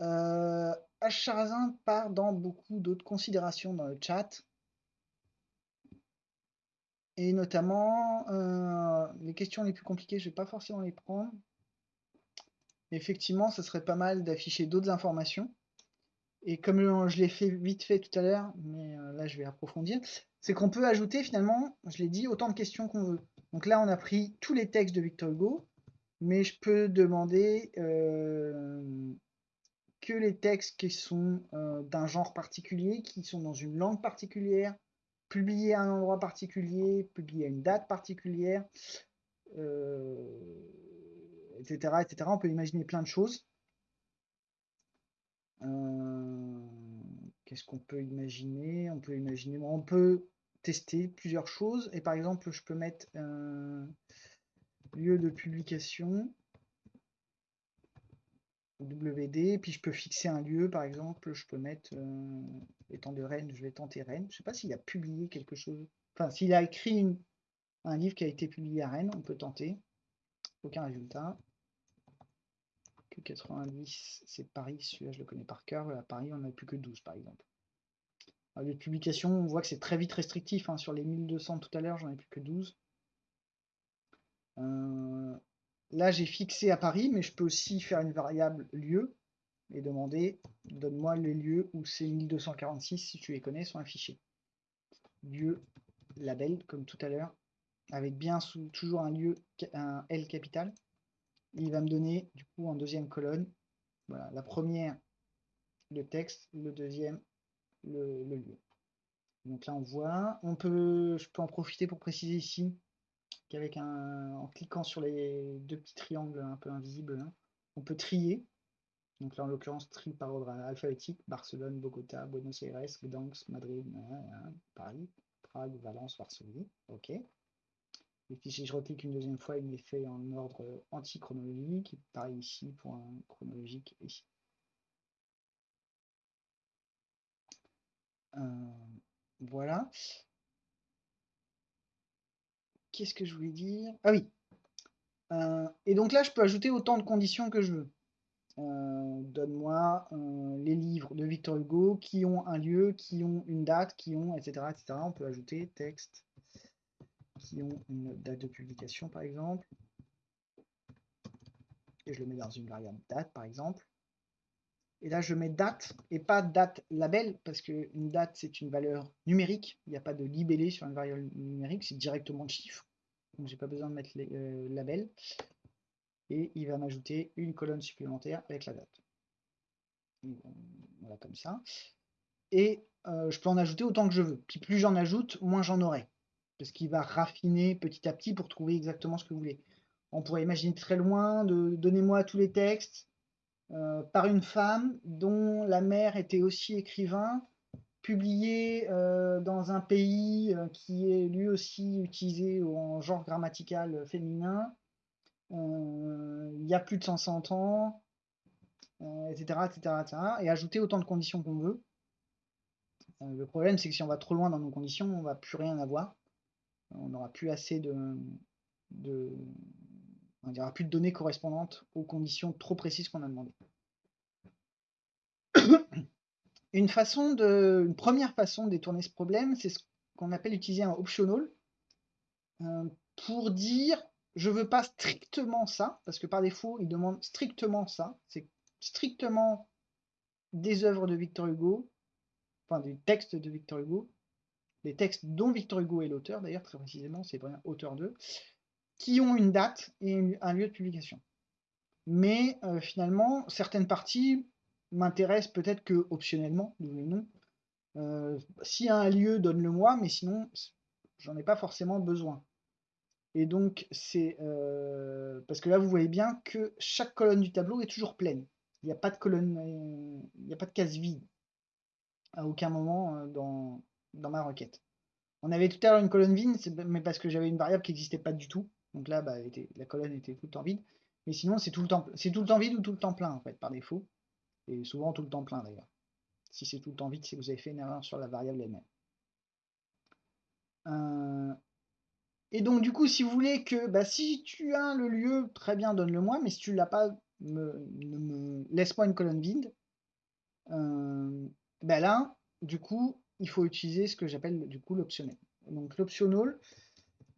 Euh, Acharazin part dans beaucoup d'autres considérations dans le chat. Et notamment, euh, les questions les plus compliquées, je ne vais pas forcément les prendre. Effectivement, ce serait pas mal d'afficher d'autres informations. Et comme je l'ai fait vite fait tout à l'heure, mais euh, là je vais approfondir, c'est qu'on peut ajouter finalement, je l'ai dit, autant de questions qu'on veut. Donc là, on a pris tous les textes de Victor Hugo, mais je peux demander euh, que les textes qui sont euh, d'un genre particulier, qui sont dans une langue particulière, publiés à un endroit particulier, publiés à une date particulière, etc., etc. On peut imaginer plein de choses. Euh, qu'est-ce qu'on peut imaginer? On peut imaginer, on peut tester plusieurs choses. Et par exemple, je peux mettre un lieu de publication WD, puis je peux fixer un lieu, par exemple, je peux mettre euh, étant de Rennes, je vais tenter Rennes. Je sais pas s'il a publié quelque chose, enfin s'il a écrit un livre qui a été publié à Rennes, on peut tenter. Aucun résultat. 90, c'est Paris, celui-là je le connais par cœur. À Paris, on n'a plus que 12 par exemple. les publications, on voit que c'est très vite restrictif. Hein. Sur les 1200 tout à l'heure, j'en ai plus que 12. Euh, là, j'ai fixé à Paris, mais je peux aussi faire une variable lieu et demander donne-moi les lieux où ces 1246, si tu les connais, sont affichés. Lieu, label, comme tout à l'heure, avec bien sous, toujours un lieu, un L capital il va me donner du coup en deuxième colonne, voilà, la première le texte, le deuxième le, lieu. Donc là, on voit. On peut, je peux en profiter pour préciser ici qu'avec un, en cliquant sur les deux petits triangles un peu invisibles, hein, on peut trier. Donc là, en l'occurrence, tri par ordre alphabétique. Barcelone, Bogota, Buenos Aires, Gdansk, Madrid, Paris, Prague, Valence, Varsovie. OK. Et puis si je reclique une deuxième fois, il m'est fait en ordre anti-chronologique. Pareil ici pour un chronologique ici. Euh, voilà. Qu'est-ce que je voulais dire? Ah oui. Euh, et donc là, je peux ajouter autant de conditions que je veux. Euh, donne-moi les livres de Victor Hugo qui ont un lieu, qui ont une date, qui ont, etc. etc. On peut ajouter texte qui ont une date de publication, par exemple. Et je le mets dans une variable date, par exemple. Et là, je mets date et pas date label, parce qu'une date, c'est une valeur numérique. Il n'y a pas de libellé sur une variable numérique, c'est directement le chiffre. Donc, j'ai pas besoin de mettre les euh, labels. Et il va m'ajouter une colonne supplémentaire avec la date. voilà, comme ça. Et euh, je peux en ajouter autant que je veux. Puis plus j'en ajoute, moins j'en aurai. Parce qu'il va raffiner petit à petit pour trouver exactement ce que vous voulez. On pourrait imaginer très loin de donnez-moi tous les textes, euh, par une femme dont la mère était aussi écrivain, publié euh, dans un pays euh, qui est lui aussi utilisé en genre grammatical féminin, il y a plus de 100 ans, etc., etc., etc., et ajouter autant de conditions qu'on veut. le problème, c'est que si on va trop loin dans nos conditions, on va plus rien avoir. On n'aura plus assez de, aura plus de données correspondantes aux conditions trop précises qu'on a demandées. Une, façon de, une première façon de détourner ce problème, c'est ce qu'on appelle utiliser un optional euh, pour dire je veux pas strictement ça, parce que par défaut, il demande strictement ça, c'est strictement des œuvres de Victor Hugo, enfin des textes de Victor Hugo, des textes dont Victor Hugo est l'auteur, d'ailleurs très précisément, c'est vraiment auteur d'eux, qui ont une date et un lieu de publication. Mais euh, finalement, certaines parties m'intéressent peut-être que optionnellement, non. Euh, si un lieu, donne-le moi, mais sinon, j'en ai pas forcément besoin. Et donc, c'est euh, parce que là, vous voyez bien que chaque colonne du tableau est toujours pleine. Il n'y a pas de colonne, il n'y a pas de case vide à aucun moment dans, dans ma requête. On avait tout à l'heure une colonne vide, mais parce que j'avais une variable qui n'existait pas du tout. Donc là, bah, la colonne était tout le temps vide. Mais sinon, c'est tout, le temps, tout le temps vide ou tout le temps plein, en fait, par défaut. Et souvent tout le temps plein, d'ailleurs. Si c'est tout le temps vide, c'est que vous avez fait une erreur sur la variable elle-même. Euh, et donc, du coup, si vous voulez que, bah, si tu as le lieu, très bien, donne-le moi, mais si tu l'as pas, me, me laisse-moi une colonne vide. Euh, bah là, du coup, il faut utiliser ce que j'appelle du coup l'optionnel. Donc l'optional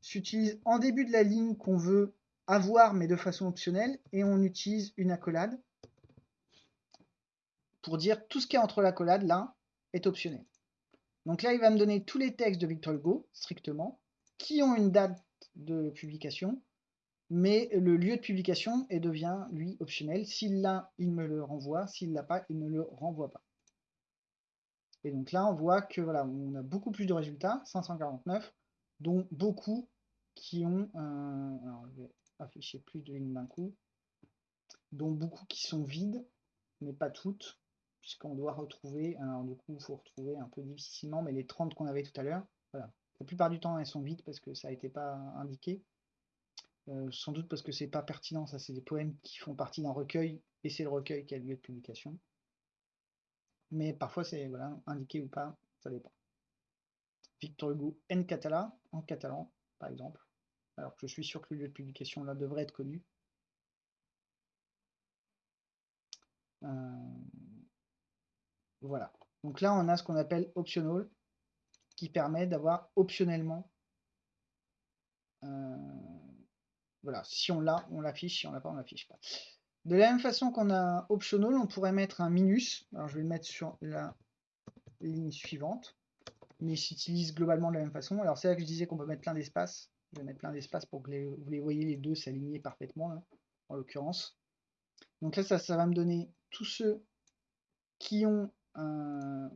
s'utilise en début de la ligne qu'on veut avoir mais de façon optionnelle et on utilise une accolade pour dire tout ce qui est entre l'accolade là est optionnel. Donc là il va me donner tous les textes de Victor Hugo strictement qui ont une date de publication mais le lieu de publication et devient lui optionnel. S'il l'a, il me le renvoie, s'il l'a pas, il ne le renvoie pas. Et donc là, on voit que voilà, on a beaucoup plus de résultats, 549, dont beaucoup qui ont, alors je vais afficher plus de lignes d'un coup, dont beaucoup qui sont vides, mais pas toutes, puisqu'on doit retrouver, alors du coup, il faut retrouver un peu difficilement, mais les 30 qu'on avait tout à l'heure. La plupart du temps, elles sont vides parce que ça n'a été pas indiqué. Euh, sans doute parce que c'est pas pertinent, ça c'est des poèmes qui font partie d'un recueil, et c'est le recueil qui a lieu de publication mais parfois c'est voilà, indiqué ou pas, ça dépend. Victor Hugo en catalan, en catalan, par exemple. Alors que je suis sûr que le lieu de publication là devrait être connu. Euh, voilà. Donc là, on a ce qu'on appelle optional, qui permet d'avoir optionnellement. Euh, voilà, si on l'a, on l'affiche, si on l'a pas, on l'affiche pas. De la même façon qu'on a optional, on pourrait mettre un minus. Alors je vais le mettre sur la ligne suivante. Mais il s'utilise globalement de la même façon. Alors c'est là que je disais qu'on peut mettre plein d'espace. Je vais mettre plein d'espace pour que vous les voyez les deux s'aligner parfaitement, en l'occurrence. Donc là, ça, ça va me donner tous ceux qui ont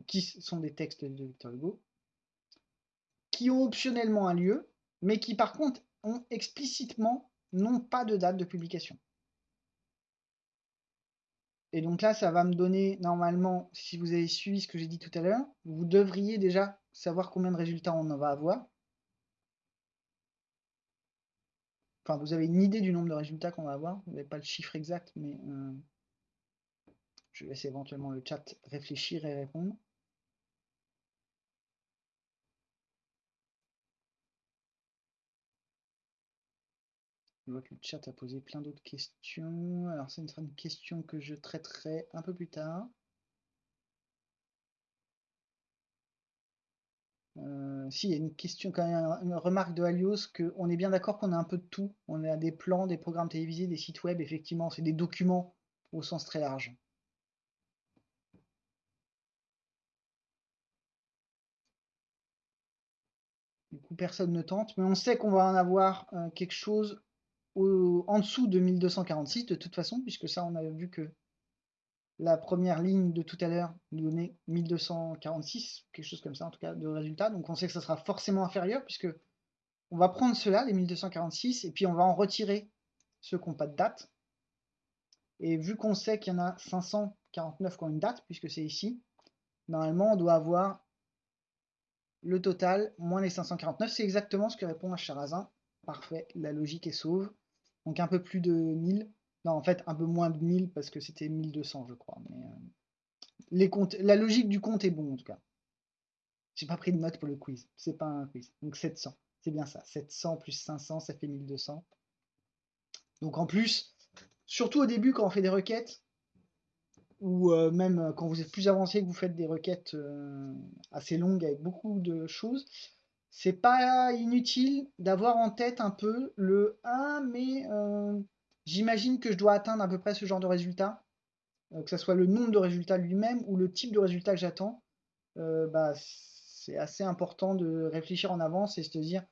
qui sont des textes de Victor Hugo, qui ont optionnellement un lieu, mais qui par contre ont explicitement non pas de date de publication. Et donc là, ça va me donner, normalement, si vous avez suivi ce que j'ai dit tout à l'heure, vous devriez déjà savoir combien de résultats on va avoir. Enfin, vous avez une idée du nombre de résultats qu'on va avoir. Vous n'avez pas le chiffre exact, mais euh, je laisse éventuellement le chat réfléchir et répondre. Je vois que le chat a posé plein d'autres questions. Alors, ça sera une question que je traiterai un peu plus tard. Euh, si, il y a une question, quand même, une remarque de Alios, qu'on est bien d'accord qu'on a un peu de tout. On a des plans, des programmes télévisés, des sites web, effectivement, c'est des documents au sens très large. Du coup, personne ne tente, mais on sait qu'on va en avoir euh, quelque chose en dessous de 1246 de toute façon, puisque ça, on a vu que la première ligne de tout à l'heure nous donnait 1246, quelque chose comme ça en tout cas, de résultat. Donc on sait que ça sera forcément inférieur, puisque on va prendre cela, les 1246, et puis on va en retirer ceux qui n'ont pas de date. Et vu qu'on sait qu'il y en a 549 qui ont une date, puisque c'est ici, normalement on doit avoir le total moins les 549. C'est exactement ce que répond Charazin. Parfait, la logique est sauve. Donc un peu plus de 1000. Non, en fait, un peu moins de 1000 parce que c'était 1200, je crois. Mais, euh, les comptes, la logique du compte est bon, en tout cas. J'ai pas pris de note pour le quiz. C'est pas un quiz. Donc 700. C'est bien ça. 700 plus 500, ça fait 1200. Donc en plus, surtout au début, quand on fait des requêtes, ou euh, même quand vous êtes plus avancé, que vous faites des requêtes euh, assez longues avec beaucoup de choses, c'est pas inutile d'avoir en tête un peu le 1, mais euh, j'imagine que je dois atteindre à peu près ce genre de résultat, euh, que ce soit le nombre de résultats lui-même ou le type de résultat que j'attends. Euh, bah, c'est assez important de réfléchir en avance et se dire,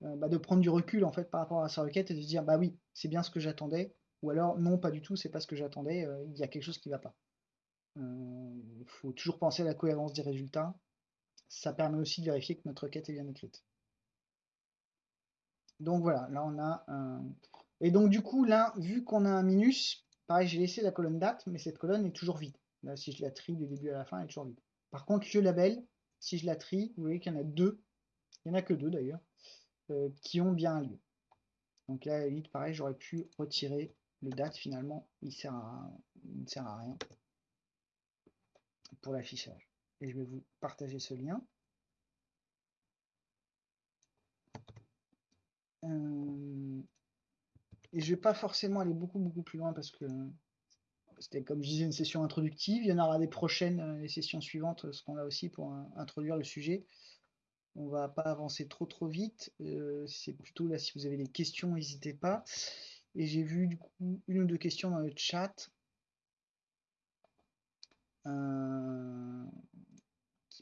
bah, de prendre du recul en fait par rapport à sa requête et de se dire bah oui, c'est bien ce que j'attendais, ou alors non, pas du tout, c'est pas ce que j'attendais, il y a quelque chose qui va pas. Il faut toujours penser à la cohérence des résultats ça permet aussi de vérifier que notre requête est bien écrite. Donc voilà, là on a un... Et donc du coup, là, vu qu'on a un minus, pareil, j'ai laissé la colonne date, mais cette colonne est toujours vide. Là, si je la trie du début à la fin, elle est toujours vide. Par contre, le label, si je la trie, vous voyez qu'il y en a deux, il n'y en a que deux d'ailleurs, euh, qui ont bien un lieu. Donc là, à pareil, j'aurais pu retirer le date, finalement, il ne sert à rien pour l'affichage et je vais vous partager ce lien. Euh, et je vais pas forcément aller beaucoup beaucoup plus loin parce que c'était comme je disais une session introductive. Il y en aura des prochaines, euh, les sessions suivantes seront là aussi pour euh, introduire le sujet. On va pas avancer trop trop vite. C'est plutôt là si vous avez des questions, n'hésitez pas. Et j'ai vu du coup une ou deux questions dans le chat.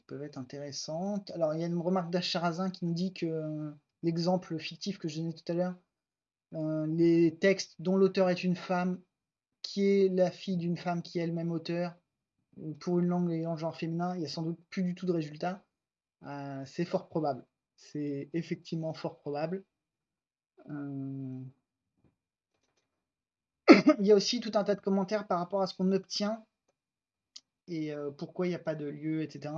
Peuvent être intéressantes. Alors, il y a une remarque d'Acharazin qui nous dit que euh, l'exemple fictif que je donnais tout à l'heure, euh, les textes dont l'auteur est une femme, qui est la fille d'une femme qui est elle-même auteur, euh, pour une langue ayant genre féminin, il n'y a sans doute plus du tout de résultat. c'est fort probable. C'est effectivement fort probable. il y a aussi tout un tas de commentaires par rapport à ce qu'on obtient et pourquoi il n'y a pas de lieu, etc.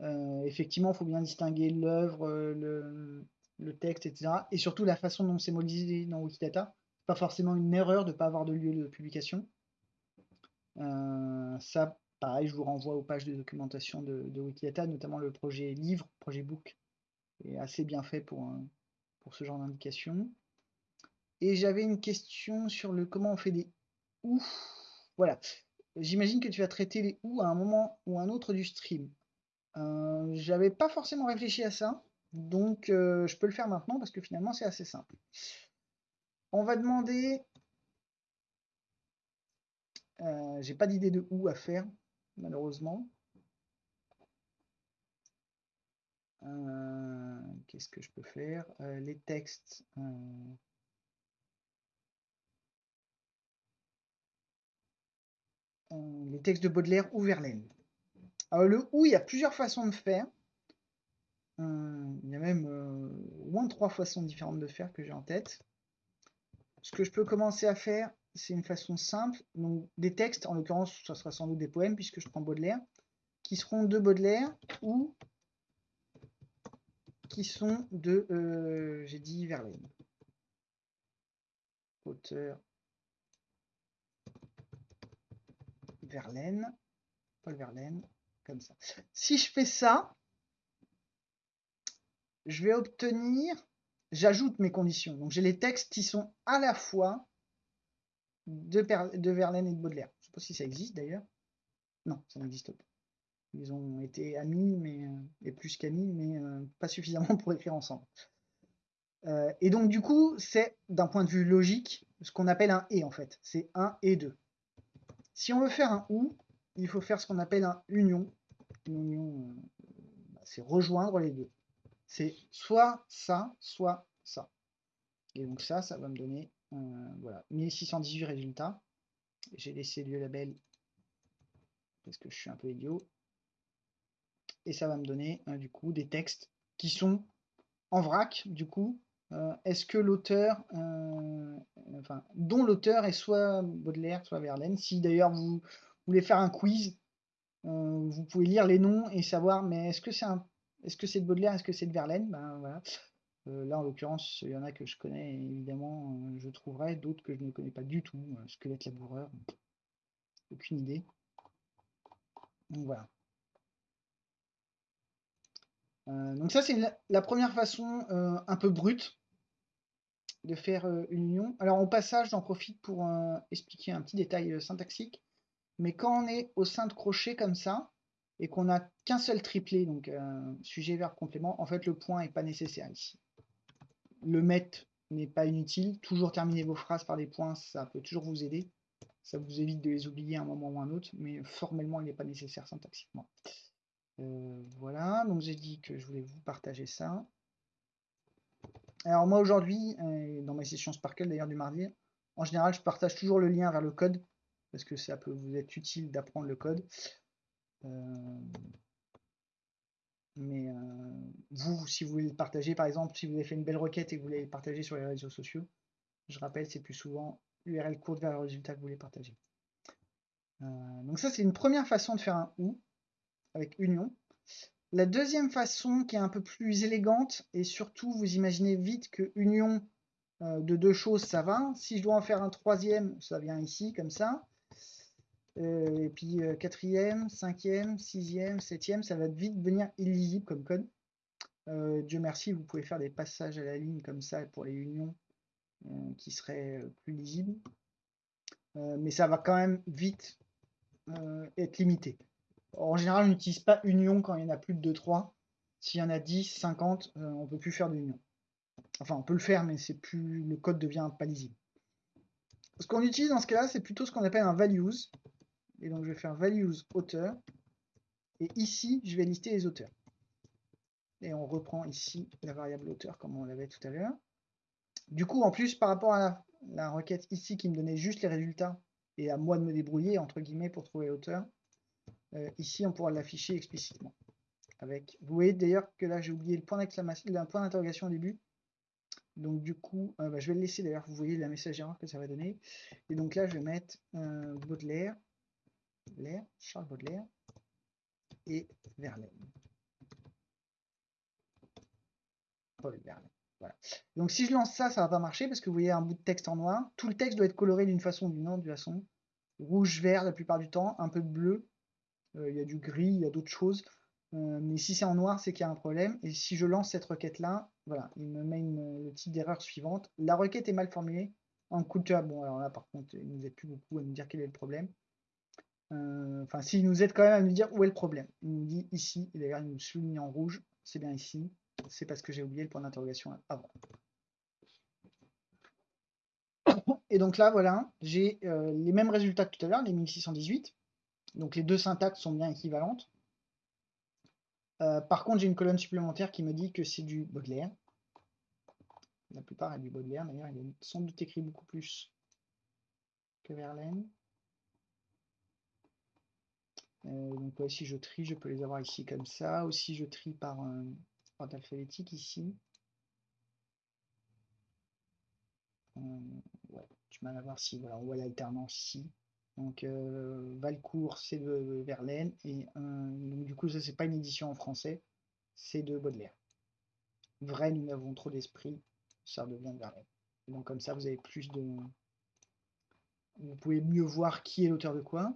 Euh, effectivement, il faut bien distinguer l'œuvre, euh, le, texte, etc. Et surtout la façon dont c'est modélisé dans Wikidata. Pas forcément une erreur de ne pas avoir de lieu de publication. Euh, ça, pareil, je vous renvoie aux pages de documentation de, Wikidata, notamment le projet livre, projet book, est assez bien fait pour, ce genre d'indication. Et j'avais une question sur le comment on fait des ou. Voilà. J'imagine que tu vas traiter les ou à un moment ou un autre du stream. Euh, j'avais pas forcément réfléchi à ça, donc euh, je peux le faire maintenant parce que finalement c'est assez simple. On va demander... Euh, j'ai pas d'idée de où à faire, malheureusement. Qu'est-ce que je peux faire? Les textes... les textes de Baudelaire ou Verlaine. Alors le ou, il y a plusieurs façons de faire. Euh, il y a même euh, au moins trois façons différentes de faire que j'ai en tête. Ce que je peux commencer à faire, c'est une façon simple. Donc des textes, en l'occurrence, ça sera sans doute des poèmes puisque je prends Baudelaire, qui seront de Baudelaire ou qui sont de, euh, j'ai dit Verlaine. Auteur Verlaine, Paul Verlaine, ça. Si je fais ça, je vais obtenir, j'ajoute mes conditions. Donc j'ai les textes qui sont à la fois de, de Verlaine et de Baudelaire. Je ne sais pas si ça existe d'ailleurs. Non, ça n'existe pas. Ils ont été amis, mais euh, et plus qu'amis, mais euh, pas suffisamment pour écrire ensemble. Euh, et donc du coup, c'est d'un point de vue logique ce qu'on appelle un et en fait. C'est un et deux. Si on veut faire un ou, il faut faire ce qu'on appelle un union. Une union, bah, c'est rejoindre les deux. C'est soit ça, soit ça. Et donc ça, ça va me donner voilà, 1618 résultats. J'ai laissé le label parce que je suis un peu idiot et ça va me donner euh, du coup des textes qui sont en vrac du coup euh, est-ce que l'auteur euh, enfin dont l'auteur est soit Baudelaire soit Verlaine si d'ailleurs vous voulez faire un quiz vous pouvez lire les noms et savoir mais est-ce que c'est un est-ce que c'est de Baudelaire est-ce que c'est de Verlaine? Ben voilà. Là en l'occurrence il y en a que je connais évidemment je trouverai d'autres que je ne connais pas du tout squelette laboureur. Aucune idée. Donc voilà. Euh, donc ça, c'est la, première façon euh, un peu brute de faire euh, une union. Alors au passage, j'en profite pour expliquer un petit détail syntaxique. Mais quand on est au sein de crochet comme ça, et qu'on n'a qu'un seul triplet, donc sujet, verbe, complément, en fait le point n'est pas nécessaire ici. Le mettre n'est pas inutile. Toujours terminer vos phrases par des points, ça peut toujours vous aider. Ça vous évite de les oublier à un moment ou à un autre, mais formellement, il n'est pas nécessaire syntaxiquement. Euh, voilà, donc j'ai dit que je voulais vous partager ça. Alors moi aujourd'hui, euh, dans mes sessions Sparkle d'ailleurs du mardi, en général je partage toujours le lien vers le code, parce que ça peut vous être utile d'apprendre le code. Euh, mais vous, si vous voulez le partager, par exemple, si vous avez fait une belle requête et que vous voulez le partager sur les réseaux sociaux, je rappelle, c'est plus souvent l'URL courte vers le résultat que vous voulez partager. donc ça, c'est une première façon de faire un OU avec union. La deuxième façon qui est un peu plus élégante, et surtout vous imaginez vite que union euh, de deux choses ça va. Si je dois en faire un troisième, ça vient ici comme ça. Euh, et puis euh, quatrième, cinquième, sixième, septième, ça va vite devenir illisible comme code. Dieu merci, vous pouvez faire des passages à la ligne comme ça pour les unions qui seraient plus lisibles. mais ça va quand même vite être limité. En général, on n'utilise pas union quand il y en a plus de 2-3. S'il y en a 10, 50, on on peut plus faire d'union. Enfin, on peut le faire, mais c'est plus le code devient pas lisible. Ce qu'on utilise dans ce cas-là, c'est plutôt ce qu'on appelle un values. Et donc, je vais faire values auteur. Et ici, je vais lister les auteurs. Et on reprend ici la variable auteur comme on l'avait tout à l'heure. Du coup, en plus, par rapport à la, requête ici qui me donnait juste les résultats et à moi de me débrouiller, entre guillemets, pour trouver l'auteur, euh, ici, on pourra l'afficher explicitement. Avec, vous voyez d'ailleurs que là, j'ai oublié le point d'interrogation au début. Donc du coup, euh, bah, je vais le laisser d'ailleurs, vous voyez la message erreur que ça va donner. Et donc là, je vais mettre euh, Baudelaire, Baudelaire, Charles Baudelaire et Verlaine. Paul Verlaine. Voilà. Donc si je lance ça, ça va pas marcher parce que vous voyez un bout de texte en noir. Tout le texte doit être coloré d'une façon ou d'une autre, de façon rouge, vert la plupart du temps, un peu de bleu euh, il y a du gris, il y a d'autres choses. Euh, mais si c'est en noir, c'est qu'il y a un problème. Et si je lance cette requête-là, voilà, il me met le type d'erreur suivante. La requête est mal formulée. En couleur, bon, alors là, par contre, il nous aide plus beaucoup à nous dire quel est le problème. Euh, enfin, s'il nous aide quand même à nous dire où est le problème. Il nous dit ici, et d'ailleurs, il nous souligne en rouge, c'est bien ici. C'est parce que j'ai oublié le point d'interrogation avant. Et donc là, voilà, j'ai les mêmes résultats que tout à l'heure, les 1618. Donc les deux syntaxes sont bien équivalentes. Euh, par contre, j'ai une colonne supplémentaire qui me dit que c'est du Baudelaire. La plupart est du Baudelaire, d'ailleurs, il est sans doute écrit beaucoup plus que Verlaine. Euh, donc si je trie, je peux les avoir ici comme ça. Aussi, je trie par euh, ordre alphabétique ici. Euh, ouais, du mal à voir si voilà, on voit l'alternance ici. Donc Valcourt, c'est de Verlaine. Et du coup, ça, c'est pas une édition en français, c'est de Baudelaire. Vrai, nous n'avons trop d'esprit, ça devient de Verlaine. donc comme ça, vous avez plus de... Vous pouvez mieux voir qui est l'auteur de quoi.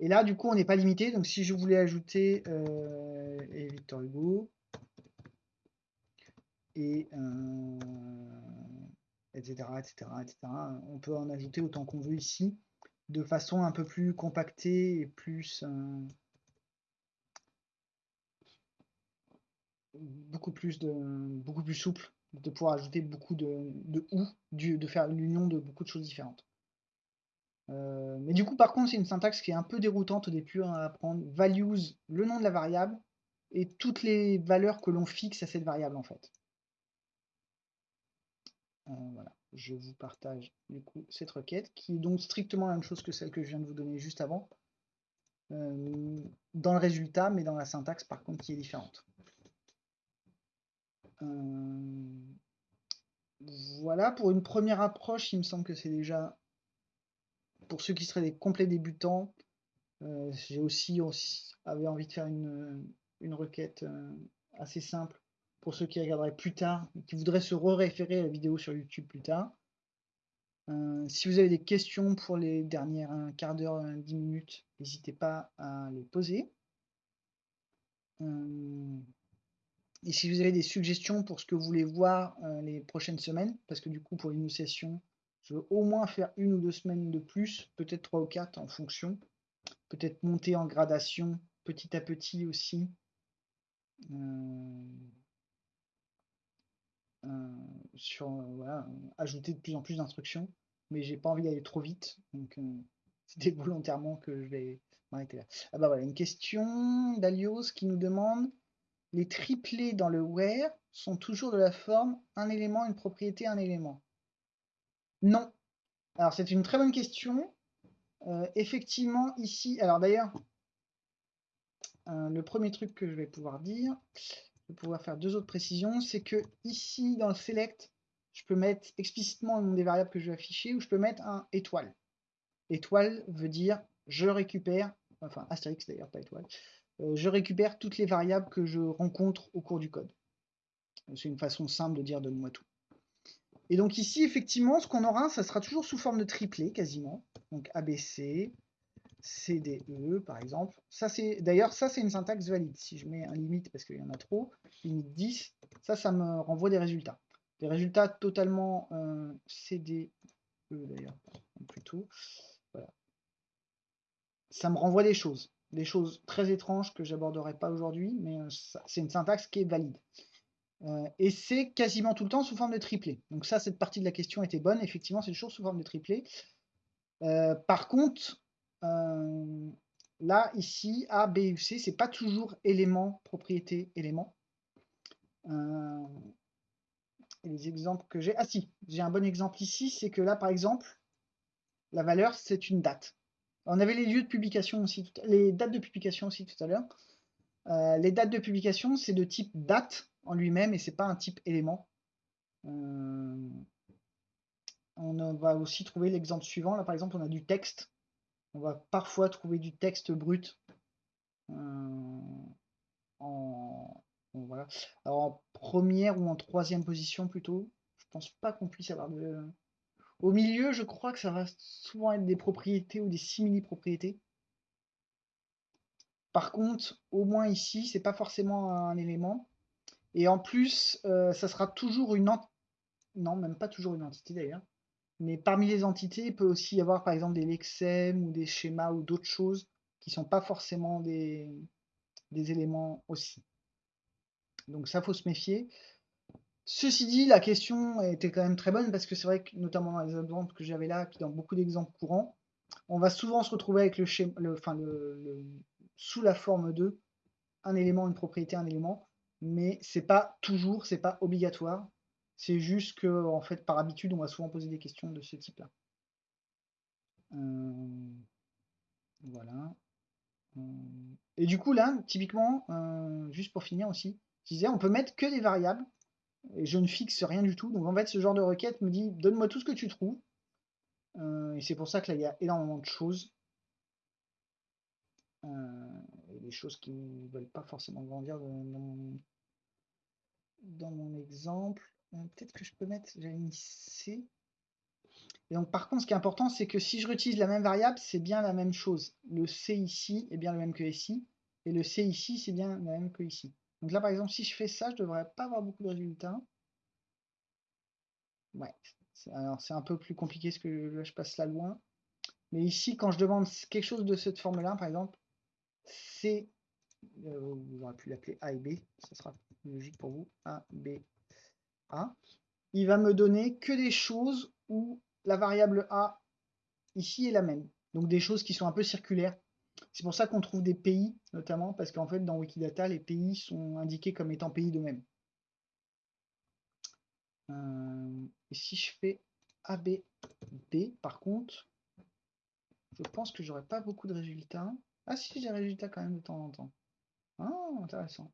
Et là, du coup, on n'est pas limité. Donc, si je voulais ajouter euh, Victor Hugo, et etc., etc., etc., on peut en ajouter autant qu'on veut ici, de façon un peu plus compactée et plus... Euh, beaucoup plus de beaucoup plus souple de pouvoir ajouter beaucoup de, de ou de faire l'union de beaucoup de choses différentes euh, mais du coup, par contre, c'est une syntaxe qui est un peu déroutante au début à apprendre. Values, le nom de la variable, et toutes les valeurs que l'on fixe à cette variable, en fait. Euh, voilà, je vous partage du coup cette requête, qui est donc strictement la même chose que celle que je viens de vous donner juste avant. Euh, dans le résultat, mais dans la syntaxe, par contre, qui est différente. voilà, pour une première approche, il me semble que c'est déjà pour ceux qui seraient des complets débutants, euh, j'ai aussi, avait envie de faire une, requête euh, assez simple pour ceux qui regarderaient plus tard, qui voudraient se re-référer à la vidéo sur YouTube plus tard. Euh, si vous avez des questions pour les dernières un quart d'heure, dix minutes, n'hésitez pas à les poser. et si vous avez des suggestions pour ce que vous voulez voir les prochaines semaines, parce que du coup pour l'initiation, je veux au moins faire une ou deux semaines de plus, peut-être trois ou quatre en fonction. Peut-être monter en gradation petit à petit aussi. Euh, euh, sur voilà, ajouter de plus en plus d'instructions. Mais j'ai pas envie d'aller trop vite. Donc euh, c'était volontairement que je vais m'arrêter là. Ah bah voilà, une question d'Alios qui nous demande les triplés dans le where sont toujours de la forme un élément, une propriété, un élément. Non. Alors, c'est une très bonne question. Euh, effectivement, ici, alors d'ailleurs, euh, le premier truc que je vais pouvoir dire, je vais pouvoir faire deux autres précisions, c'est que ici, dans le select, je peux mettre explicitement le nom des variables que je vais afficher, ou je peux mettre un étoile. Étoile veut dire je récupère, enfin astérix d'ailleurs, pas étoile, euh, je récupère toutes les variables que je rencontre au cours du code. C'est une façon simple de dire donne-moi tout. Et donc ici, effectivement, ce qu'on aura, ça sera toujours sous forme de triplet, quasiment. Donc ABC, CDE, par exemple. D'ailleurs, ça, c'est une syntaxe valide. Si je mets un limite, parce qu'il y en a trop, limite 10, ça, ça me renvoie des résultats. Des résultats totalement euh, CDE, d'ailleurs, plutôt. Voilà. Ça me renvoie des choses. Des choses très étranges que j'aborderai pas aujourd'hui, mais euh, c'est une syntaxe qui est valide. Euh, et c'est quasiment tout le temps sous forme de triplé. Donc ça, cette partie de la question était bonne. Effectivement, c'est toujours sous forme de triplé. Euh, par contre, euh, là, ici, A, B U, C, c'est pas toujours élément, propriété, élément. les exemples que j'ai... Ah si, j'ai un bon exemple ici, c'est que là, par exemple, la valeur, c'est une date. On avait les lieux de publication aussi, les dates de publication aussi tout à l'heure. les dates de publication, c'est de type date, lui-même et c'est pas un type élément. Euh, on va aussi trouver l'exemple suivant. Là, par exemple, on a du texte. On va parfois trouver du texte brut. Euh, en, en première ou en troisième position plutôt. Je pense pas qu'on puisse avoir de... Au milieu, je crois que ça va souvent être des propriétés ou des simili-propriétés. Par contre, au moins ici, c'est pas forcément un élément. Et en plus, euh, ça sera toujours une entité. Non, même pas toujours une entité d'ailleurs. Mais parmi les entités, il peut aussi y avoir par exemple des lexèmes ou des schémas ou d'autres choses qui ne sont pas forcément des, éléments aussi. Donc ça, faut se méfier. Ceci dit, la question était quand même très bonne parce que c'est vrai que notamment dans les exemples que j'avais là, puis dans beaucoup d'exemples courants, on va souvent se retrouver avec le schéma, enfin le, sous la forme de un élément, une propriété, un élément mais c'est pas toujours, c'est pas obligatoire. C'est juste que, en fait, par habitude, on va souvent poser des questions de ce type-là. Euh, voilà. Euh, Et du coup, là, typiquement, euh, juste pour finir aussi, je disais, on peut mettre que des variables, et je ne fixe rien du tout. Donc en fait, ce genre de requête me dit, donne-moi tout ce que tu trouves. Et c'est pour ça que là, il y a énormément de choses. Choses qui ne veulent pas forcément grandir dans, mon, exemple. Peut-être que je peux mettre, j'avais mis C. Et donc par contre, ce qui est important, c'est que si je réutilise la même variable, c'est bien la même chose. Le C ici est bien le même que ici, et le C ici, c'est bien le même que ici. Donc là, par exemple, si je fais ça, je ne devrais pas avoir beaucoup de résultats. Ouais, alors c'est un peu plus compliqué parce que je passe là loin. Mais ici, quand je demande quelque chose de cette forme-là, par exemple, C, euh, vous aurez pu l'appeler A et B, ça sera logique pour vous, A, B, A, il va me donner que des choses où la variable A ici est la même. Donc des choses qui sont un peu circulaires. C'est pour ça qu'on trouve des pays, notamment, parce qu'en fait, dans Wikidata, les pays sont indiqués comme étant pays de même. Euh, et si je fais AB, B, par contre, je pense que j'aurai pas beaucoup de résultats. Ah si, j'ai des résultats quand même de temps en temps. Ah, intéressant.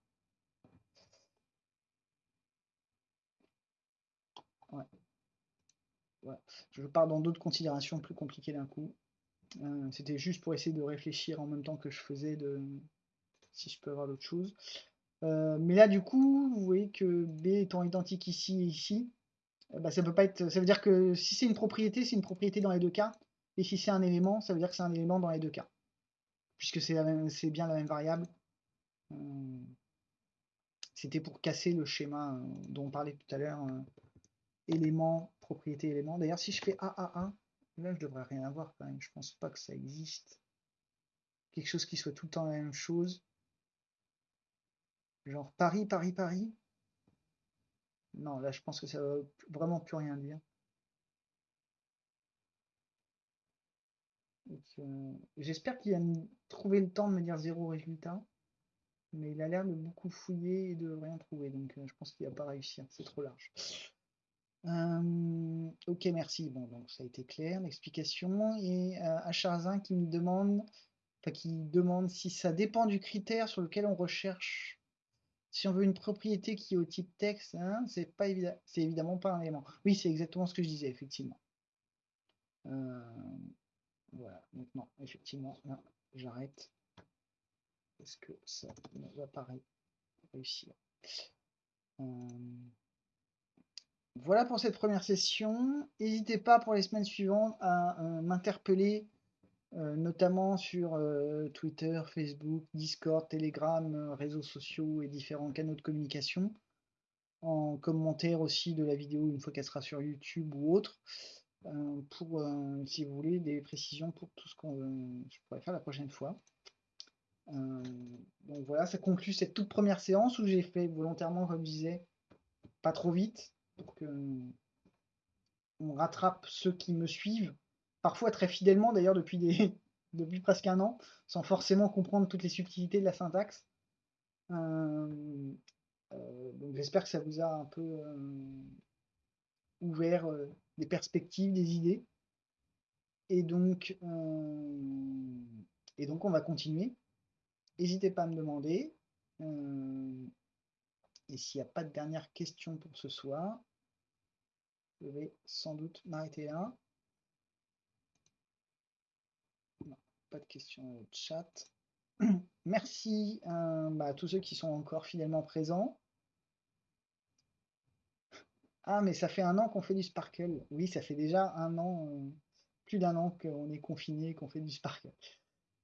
Je pars dans d'autres considérations plus compliquées d'un coup. Euh, c'était juste pour essayer de réfléchir en même temps que je faisais de si je peux avoir d'autres choses. Euh, mais là, du coup, vous voyez que B étant identique ici et ici, euh, bah, ça peut pas être. Ça veut dire que si c'est une propriété, c'est une propriété dans les deux cas. Et si c'est un élément, ça veut dire que c'est un élément dans les deux cas. Puisque c'est bien la même variable. C'était pour casser le schéma dont on parlait tout à l'heure. élément, propriété, élément. D'ailleurs, si je fais AAA, Là, je devrais rien avoir quand. Je pense pas que ça existe. Quelque chose qui soit tout le temps la même chose. Genre Paris, Paris, Paris. Non, là, je pense que ça va vraiment plus rien dire. Euh, j'espère qu'il a trouvé le temps de me dire zéro résultat. Mais il a l'air de beaucoup fouiller et de rien trouver. Donc euh, je pense qu'il va pas réussir. C'est trop large. Euh, ok, merci. Bon, donc ça a été clair, l'explication. Et euh, Acharzin qui me demande, enfin, qui demande si ça dépend du critère sur lequel on recherche. Si on veut une propriété qui est au type texte, hein, c'est pas évident, c'est évidemment pas un élément. Oui, c'est exactement ce que je disais, effectivement. Euh, voilà, maintenant, effectivement, j'arrête. Parce que ça ne va pas réussir. Euh, voilà pour cette première session. N'hésitez pas pour les semaines suivantes à euh, m'interpeller, euh, notamment sur Twitter, Facebook, Discord, Telegram, réseaux sociaux et différents canaux de communication. En commentaire aussi de la vidéo une fois qu'elle sera sur YouTube ou autre. Pour, si vous voulez, des précisions pour tout ce qu'on je pourrais faire la prochaine fois. donc voilà, ça conclut cette toute première séance où j'ai fait volontairement, comme je disais, pas trop vite, pour que on rattrape ceux qui me suivent, parfois très fidèlement d'ailleurs depuis, presque un an, sans forcément comprendre toutes les subtilités de la syntaxe. Euh, euh, donc j'espère que ça vous a un peu euh, ouvert des perspectives, des idées. Et donc, on va continuer. N'hésitez pas à me demander. Et s'il n'y a pas de dernière question pour ce soir, je vais sans doute m'arrêter là. pas de questions au chat. Merci euh, bah, à tous ceux qui sont encore fidèlement présents. Ah, mais ça fait un an qu'on fait du Sparkle. Oui, ça fait déjà un an, euh, plus d'un an qu'on est confiné, qu'on fait du Sparkle.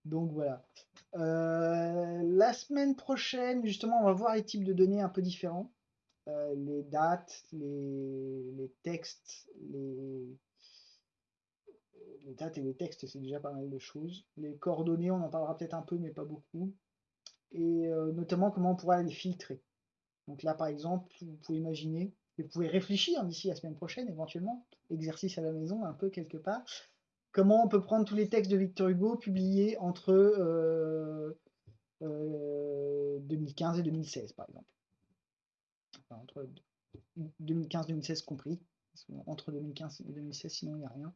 Donc voilà. Euh, la semaine prochaine, justement, on va voir les types de données un peu différents. Euh, les dates, les, textes, les, dates et les textes, c'est déjà pas mal de choses. Les coordonnées, on en parlera peut-être un peu, mais pas beaucoup. Et notamment comment on pourra les filtrer. Donc là, par exemple, vous pouvez imaginer, vous pouvez réfléchir d'ici la semaine prochaine, éventuellement, exercice à la maison, un peu quelque part, comment on peut prendre tous les textes de Victor Hugo publiés entre 2015 euh, et 2016, par exemple. entre 2015-2016 compris. Entre 2015 et 2016, sinon il n'y a rien.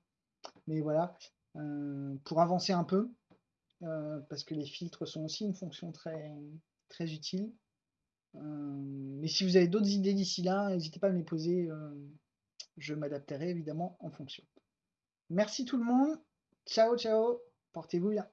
Mais voilà, euh, pour avancer un peu, parce que les filtres sont aussi une fonction très, très utile. Mais si vous avez d'autres idées d'ici là, n'hésitez pas à me les poser. je m'adapterai évidemment en fonction. Merci tout le monde. Ciao, ciao. Portez-vous bien.